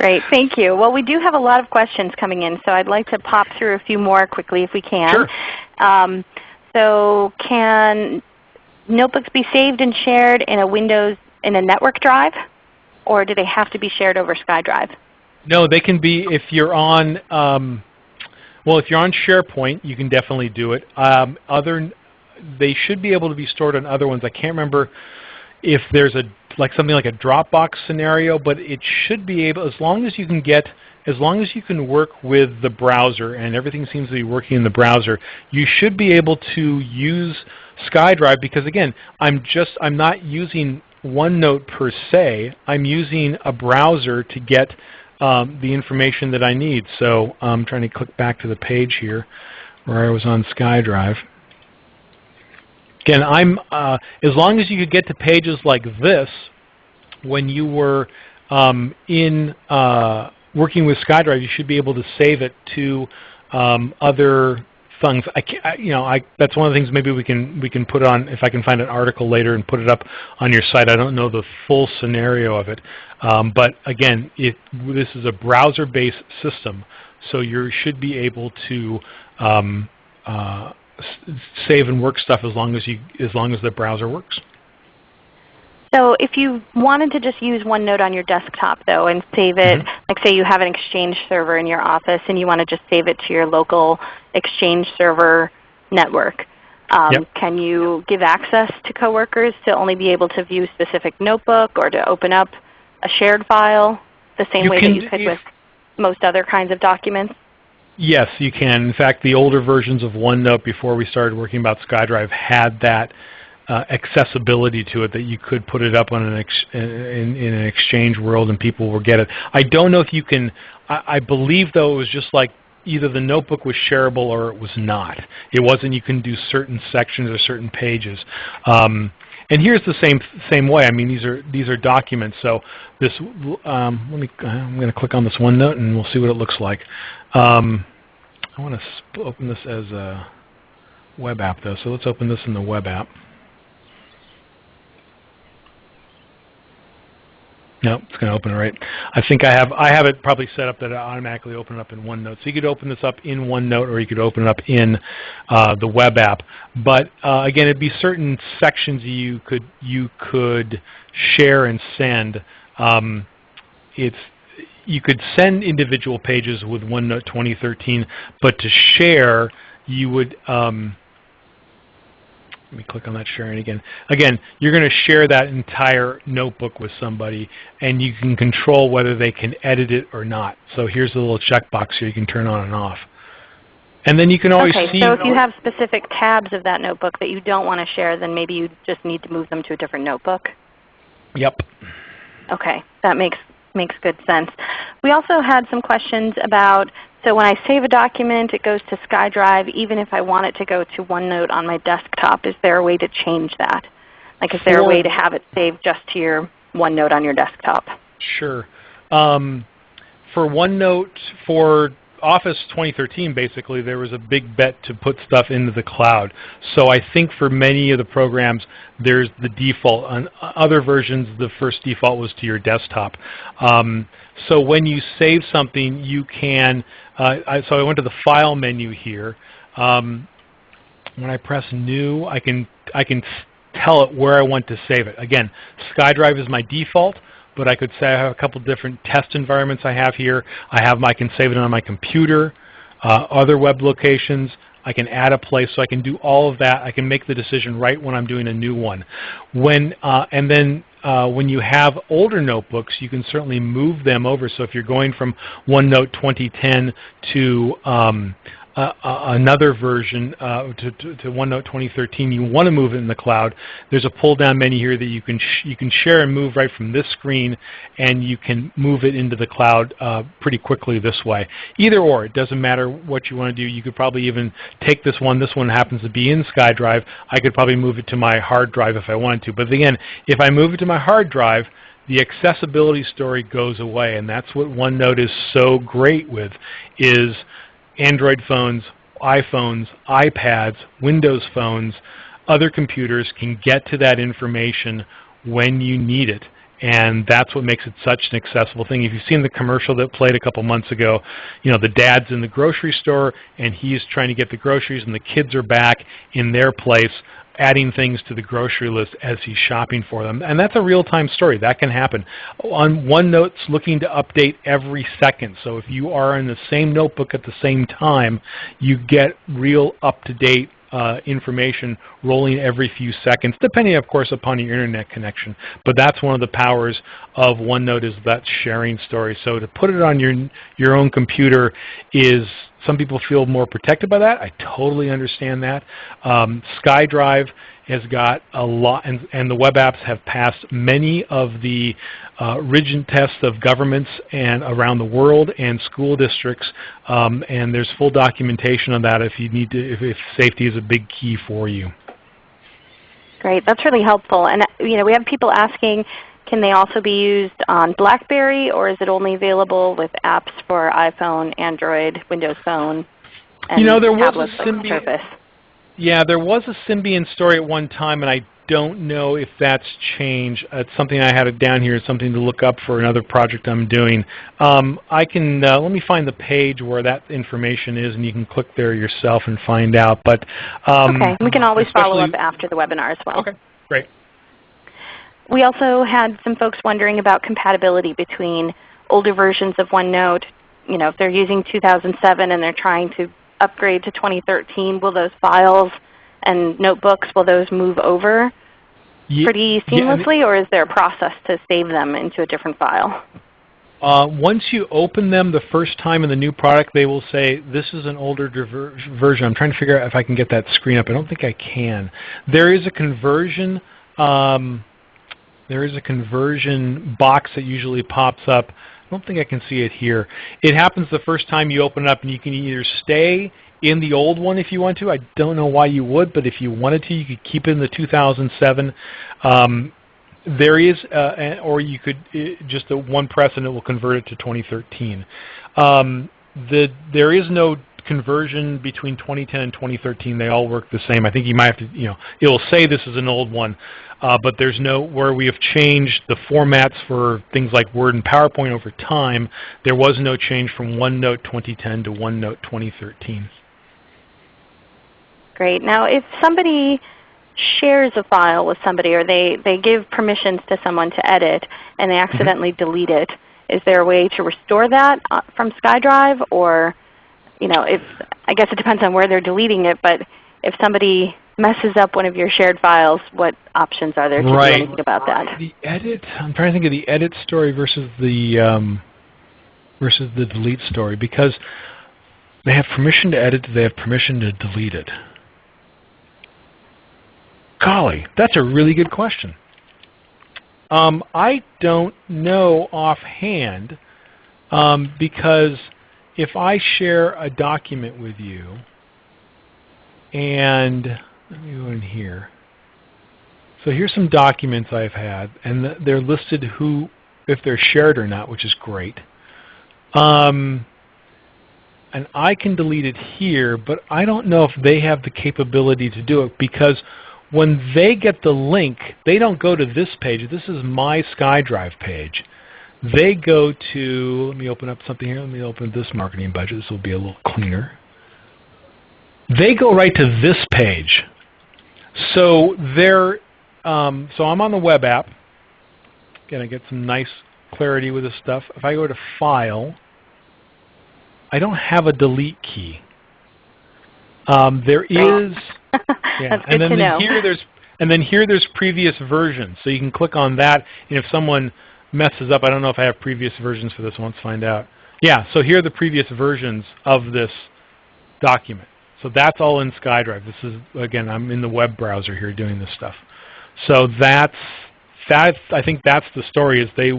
Great, thank you. Well, we do have a lot of questions coming in, so I'd like to pop through a few more quickly if we can. Sure. Um, so can notebooks be saved and shared in a Windows in a network drive, or do they have to be shared over SkyDrive? No, they can be if you're on. Um, well, if you're on SharePoint, you can definitely do it. Um, other, they should be able to be stored on other ones. I can't remember if there's a like something like a Dropbox scenario, but it should be able, as long as you can get, as long as you can work with the browser and everything seems to be working in the browser, you should be able to use SkyDrive because again, I'm just, I'm not using OneNote per se, I'm using a browser to get um, the information that I need. So I'm trying to click back to the page here where I was on SkyDrive. Again, I'm uh, as long as you could get to pages like this when you were um, in uh, working with SkyDrive, you should be able to save it to um, other things. I, I, you know, I, that's one of the things maybe we can we can put on if I can find an article later and put it up on your site. I don't know the full scenario of it, um, but again, it, this is a browser-based system, so you should be able to um, uh, save and work stuff as long as you as long as the browser works. So if you wanted to just use OneNote on your desktop though and save it, mm -hmm. like say you have an Exchange server in your office and you want to just save it to your local Exchange server network, um, yep. can you give access to coworkers to only be able to view specific notebook or to open up a shared file the same you way that you could with most other kinds of documents? Yes, you can. In fact, the older versions of OneNote before we started working about SkyDrive had that uh, accessibility to it that you could put it up on an in, in, an exchange world and people will get it. I don't know if you can. I, I believe though it was just like either the notebook was shareable or it was not. It wasn't you can do certain sections or certain pages. Um, and here's the same same way. I mean, these are these are documents. So this, um, let me. I'm going to click on this OneNote and we'll see what it looks like. Um, I want to open this as a web app though. So let's open this in the web app. No, it's going to open it right. I think I have I have it probably set up that it automatically open it up in OneNote. So you could open this up in OneNote, or you could open it up in uh, the web app. But uh, again, it'd be certain sections you could you could share and send. Um, it's you could send individual pages with OneNote 2013, but to share, you would um, let me click on that sharing again. Again, you're going to share that entire notebook with somebody, and you can control whether they can edit it or not. So here's a little checkbox here you can turn on and off. And then you can always okay, see. so if you have specific tabs of that notebook that you don't want to share, then maybe you just need to move them to a different notebook. Yep. Okay, that makes makes good sense. We also had some questions about so when I save a document, it goes to SkyDrive even if I want it to go to OneNote on my desktop. Is there a way to change that? Like is there a way to have it saved just to your OneNote on your desktop? Sure. Um, for OneNote, for Office 2013 basically there was a big bet to put stuff into the cloud. So I think for many of the programs there's the default. On other versions the first default was to your desktop. Um, so when you save something you can, uh, so I went to the File menu here. Um, when I press New I can, I can tell it where I want to save it. Again, SkyDrive is my default but I could say I have a couple different test environments I have here. I have I can save it on my computer, uh, other web locations. I can add a place, so I can do all of that. I can make the decision right when I'm doing a new one. When uh, and then uh, when you have older notebooks, you can certainly move them over. So if you're going from OneNote 2010 to um, uh, another version uh, to, to, to, OneNote 2013, you want to move it in the cloud, there's a pull-down menu here that you can you can share and move right from this screen, and you can move it into the cloud uh, pretty quickly this way. Either or, it doesn't matter what you want to do. You could probably even take this one. This one happens to be in SkyDrive. I could probably move it to my hard drive if I wanted to. But again, if I move it to my hard drive, the accessibility story goes away, and that's what OneNote is so great with, is Android phones, iPhones, iPads, Windows phones, other computers can get to that information when you need it. And that's what makes it such an accessible thing. If you've seen the commercial that played a couple months ago, you know, the dad's in the grocery store and he's trying to get the groceries and the kids are back in their place adding things to the grocery list as he's shopping for them. And that's a real-time story. That can happen. On OneNote's looking to update every second. So if you are in the same notebook at the same time, you get real up-to-date uh, information rolling every few seconds, depending, of course, upon your Internet connection. But that's one of the powers of OneNote is that sharing story. So to put it on your, your own computer is some people feel more protected by that. I totally understand that. Um, SkyDrive has got a lot, and, and, the web apps have passed many of the uh, rigid tests of governments and around the world and school districts, um, and there's full documentation on that if you need to, if, if safety is a big key for you. Great, that's really helpful. And you know, we have people asking, can they also be used on BlackBerry, or is it only available with apps for iPhone, Android, Windows Phone, and you know, there tablets was a? Yeah, there was a Symbian story at one time, and I don't know if that's changed. It's something I had it down here. It's something to look up for another project I'm doing. Um, I can uh, let me find the page where that information is, and you can click there yourself and find out. But um, okay, we can always follow up after the webinar as well. Okay, great. We also had some folks wondering about compatibility between older versions of OneNote. You know, if they're using 2007 and they're trying to upgrade to 2013, will those files and notebooks, will those move over yeah, pretty seamlessly, yeah, or is there a process to save them into a different file? Uh, once you open them the first time in the new product, they will say, this is an older version. I'm trying to figure out if I can get that screen up. I don't think I can. There is a conversion um, there is a conversion box that usually pops up don't think I can see it here. It happens the first time you open it up, and you can either stay in the old one if you want to. I don't know why you would, but if you wanted to, you could keep it in the 2007. Um, there is, uh, or you could uh, just a one press and it will convert it to 2013. Um, the, there is no conversion between 2010 and 2013. They all work the same. I think you might have to, you know, it will say this is an old one, uh, but there's no, where we have changed the formats for things like Word and PowerPoint over time, there was no change from OneNote 2010 to OneNote 2013. Great. Now if somebody shares a file with somebody or they, they give permissions to someone to edit and they mm-hmm. accidentally mm -hmm. delete it, is there a way to restore that uh, from SkyDrive or you know, if I guess it depends on where they're deleting it, but if somebody messes up one of your shared files, what options are there to right. do anything about that? The edit, I'm trying to think of the edit story versus the um, versus the delete story because they have permission to edit, they have permission to delete it. Golly, that's a really good question. Um, I don't know offhand um, because if I share a document with you and let me go in here. So here's some documents I've had and they're listed who if they're shared or not, which is great. Um, and I can delete it here, but I don't know if they have the capability to do it because when they get the link, they don't go to this page. This is my SkyDrive page. They go to, let me open up something here. Let me open this marketing budget. This will be a little cleaner. They go right to this page. So they're, um, so I'm on the web app. Again, I get some nice clarity with this stuff. If I go to File, I don't have a delete key. Um, there is yeah. That's and then, to know. here there's and then here there's previous versions. So you can click on that, and if someone messes up, I don't know if I have previous versions for this one. Let's find out. Yeah, so here are the previous versions of this document. So that's all in SkyDrive. This is again, I'm in the web browser here doing this stuff. So that's that. I think that's the story. Is they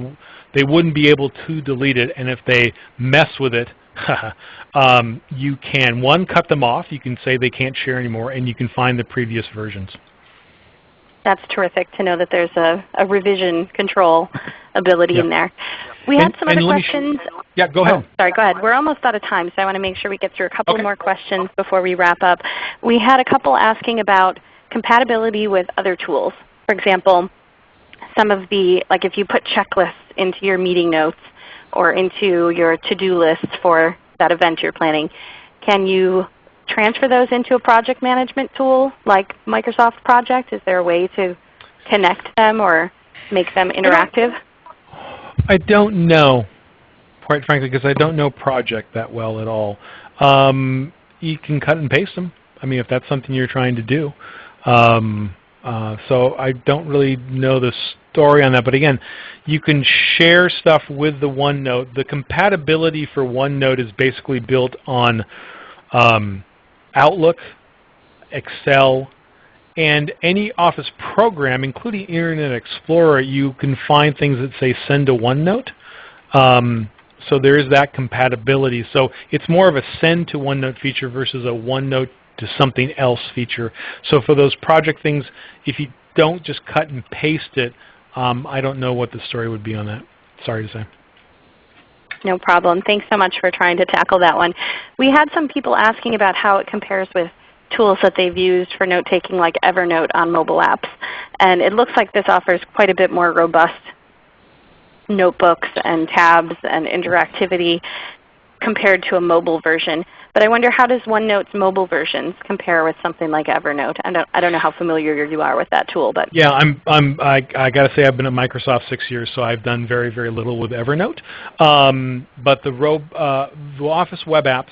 they wouldn't be able to delete it, and if they mess with it, um, you can, one, cut them off. You can say they can't share anymore, and you can find the previous versions. That's terrific to know that there's a, a revision control ability yep. in there. We had some other questions. Yeah, go ahead. Oh, sorry, go ahead. We're almost out of time, so I want to make sure we get through a couple okay. more questions before we wrap up. We had a couple asking about compatibility with other tools. For example, some of the, like if you put checklists into your meeting notes, or into your to-do list for that event you're planning. Can you transfer those into a project management tool like Microsoft Project? Is there a way to connect them or make them interactive? I don't know, quite frankly, because I don't know Project that well at all. Um, you can cut and paste them. I mean, if that's something you're trying to do. Um, uh, so I don't really know the story on that. But again, you can share stuff with the OneNote. The compatibility for OneNote is basically built on um, Outlook, Excel, and any Office program, including Internet Explorer, you can find things that say send to OneNote. Um, so there is that compatibility. So it's more of a send to OneNote feature versus a OneNote to something else feature. So for those project things, if you don't just cut and paste it, um, I don't know what the story would be on that. Sorry to say. No problem. Thanks so much for trying to tackle that one. We had some people asking about how it compares with tools that they've used for note-taking like Evernote on mobile apps. And it looks like this offers quite a bit more robust notebooks and tabs and interactivity compared to a mobile version. But I wonder how does OneNote's mobile versions compare with something like Evernote? I don't, I don't know how familiar you are with that tool. but Yeah, I'm, I'm, I, I got to say I've been at Microsoft six years, so I've done very, very little with Evernote. Um, but the, uh, the Office web apps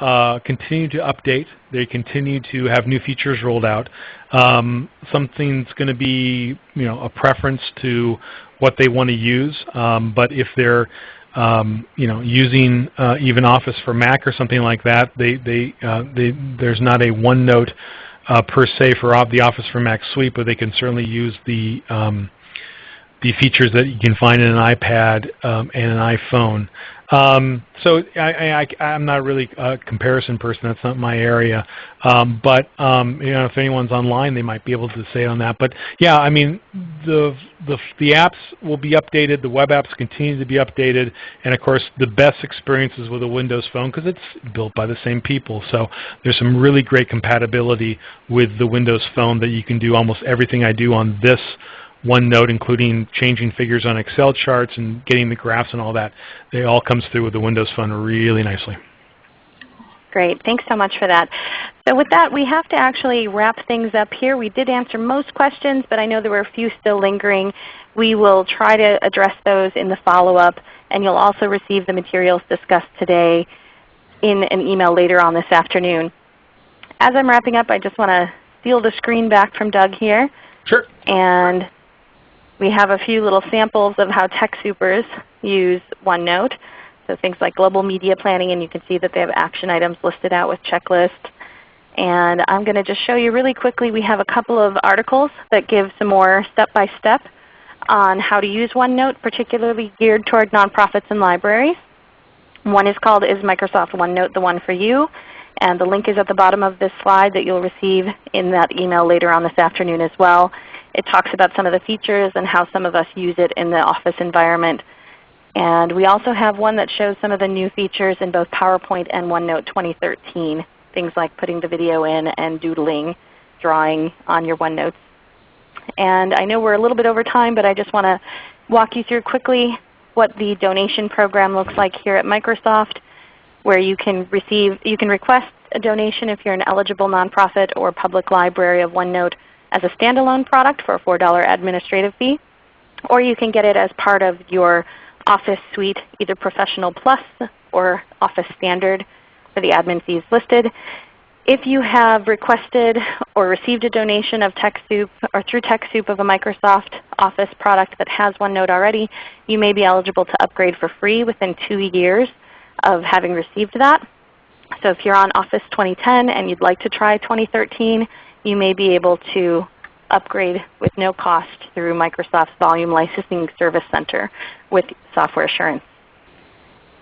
uh, continue to update. They continue to have new features rolled out. Um, something's going to be you know, a preference to what they want to use. Um, but if they're um, you know, using uh, even Office for Mac or something like that, they, they, uh, they, there's not a OneNote uh, per se for the Office for Mac suite, but they can certainly use the, um, the features that you can find in an iPad um, and an iPhone. Um, so I, am not really a comparison person. That's not my area. Um, but um, you know, if anyone's online, they might be able to say on that. But yeah, I mean, the, the the apps will be updated. The web apps continue to be updated, and of course, the best experiences with a Windows Phone because it's built by the same people. So there's some really great compatibility with the Windows Phone that you can do almost everything I do on this OneNote, including changing figures on Excel charts and getting the graphs and all that. It all comes through with the Windows Phone really nicely. Great. Thanks so much for that. So with that, we have to actually wrap things up here. We did answer most questions, but I know there were a few still lingering. We will try to address those in the follow-up, and you'll also receive the materials discussed today in an email later on this afternoon. As I'm wrapping up, I just want to steal the screen back from Doug here. Sure. And we have a few little samples of how TechSoupers use OneNote. So things like global media planning, and you can see that they have action items listed out with checklists. And I'm going to just show you really quickly, we have a couple of articles that give some more step-by-step -step on how to use OneNote, particularly geared toward nonprofits and libraries. One is called Is Microsoft OneNote the One for You? And the link is at the bottom of this slide that you'll receive in that email later on this afternoon as well. It talks about some of the features and how some of us use it in the office environment. And we also have one that shows some of the new features in both PowerPoint and OneNote 2013, things like putting the video in and doodling, drawing on your OneNotes. And I know we're a little bit over time, but I just want to walk you through quickly what the donation program looks like here at Microsoft, where you can receive, you can request a donation if you're an eligible nonprofit or public library of OneNote as a standalone product for a $4 administrative fee, or you can get it as part of your Office Suite, either Professional Plus or Office Standard for the admin fees listed. If you have requested or received a donation of TechSoup or through TechSoup of a Microsoft Office product that has OneNote already, you may be eligible to upgrade for free within two years of having received that. So if you're on Office 2010 and you'd like to try 2013, you may be able to upgrade with no cost through Microsoft's Volume Licensing Service Center with Software Assurance.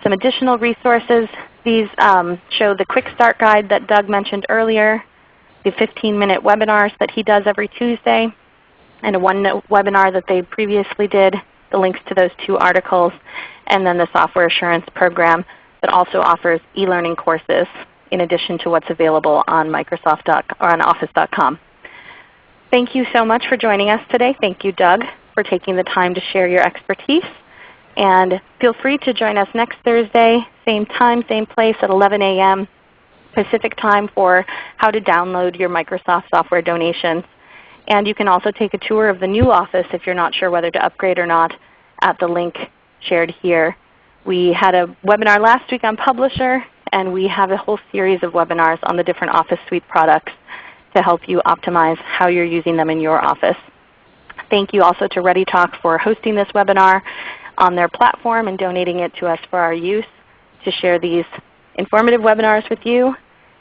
Some additional resources. These um, show the Quick Start Guide that Doug mentioned earlier, the 15-minute webinars that he does every Tuesday, and a OneNote webinar that they previously did, the links to those two articles, and then the Software Assurance Program that also offers e-learning courses in addition to what's available on Microsoft or on Office.com. Thank you so much for joining us today. Thank you, Doug, for taking the time to share your expertise. And feel free to join us next Thursday, same time, same place at 11 a.m. Pacific time for how to download your Microsoft software donations. And you can also take a tour of the new office if you're not sure whether to upgrade or not at the link shared here. We had a webinar last week on Publisher, and we have a whole series of webinars on the different Office Suite products to help you optimize how you're using them in your office. Thank you also to ReadyTalk for hosting this webinar on their platform and donating it to us for our use to share these informative webinars with you.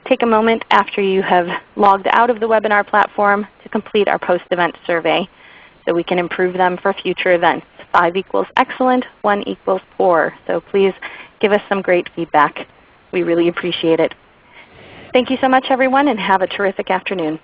Take a moment after you have logged out of the webinar platform to complete our post-event survey so we can improve them for future events. 5 equals excellent, 1 equals poor. So please give us some great feedback. We really appreciate it. Thank you so much everyone and have a terrific afternoon.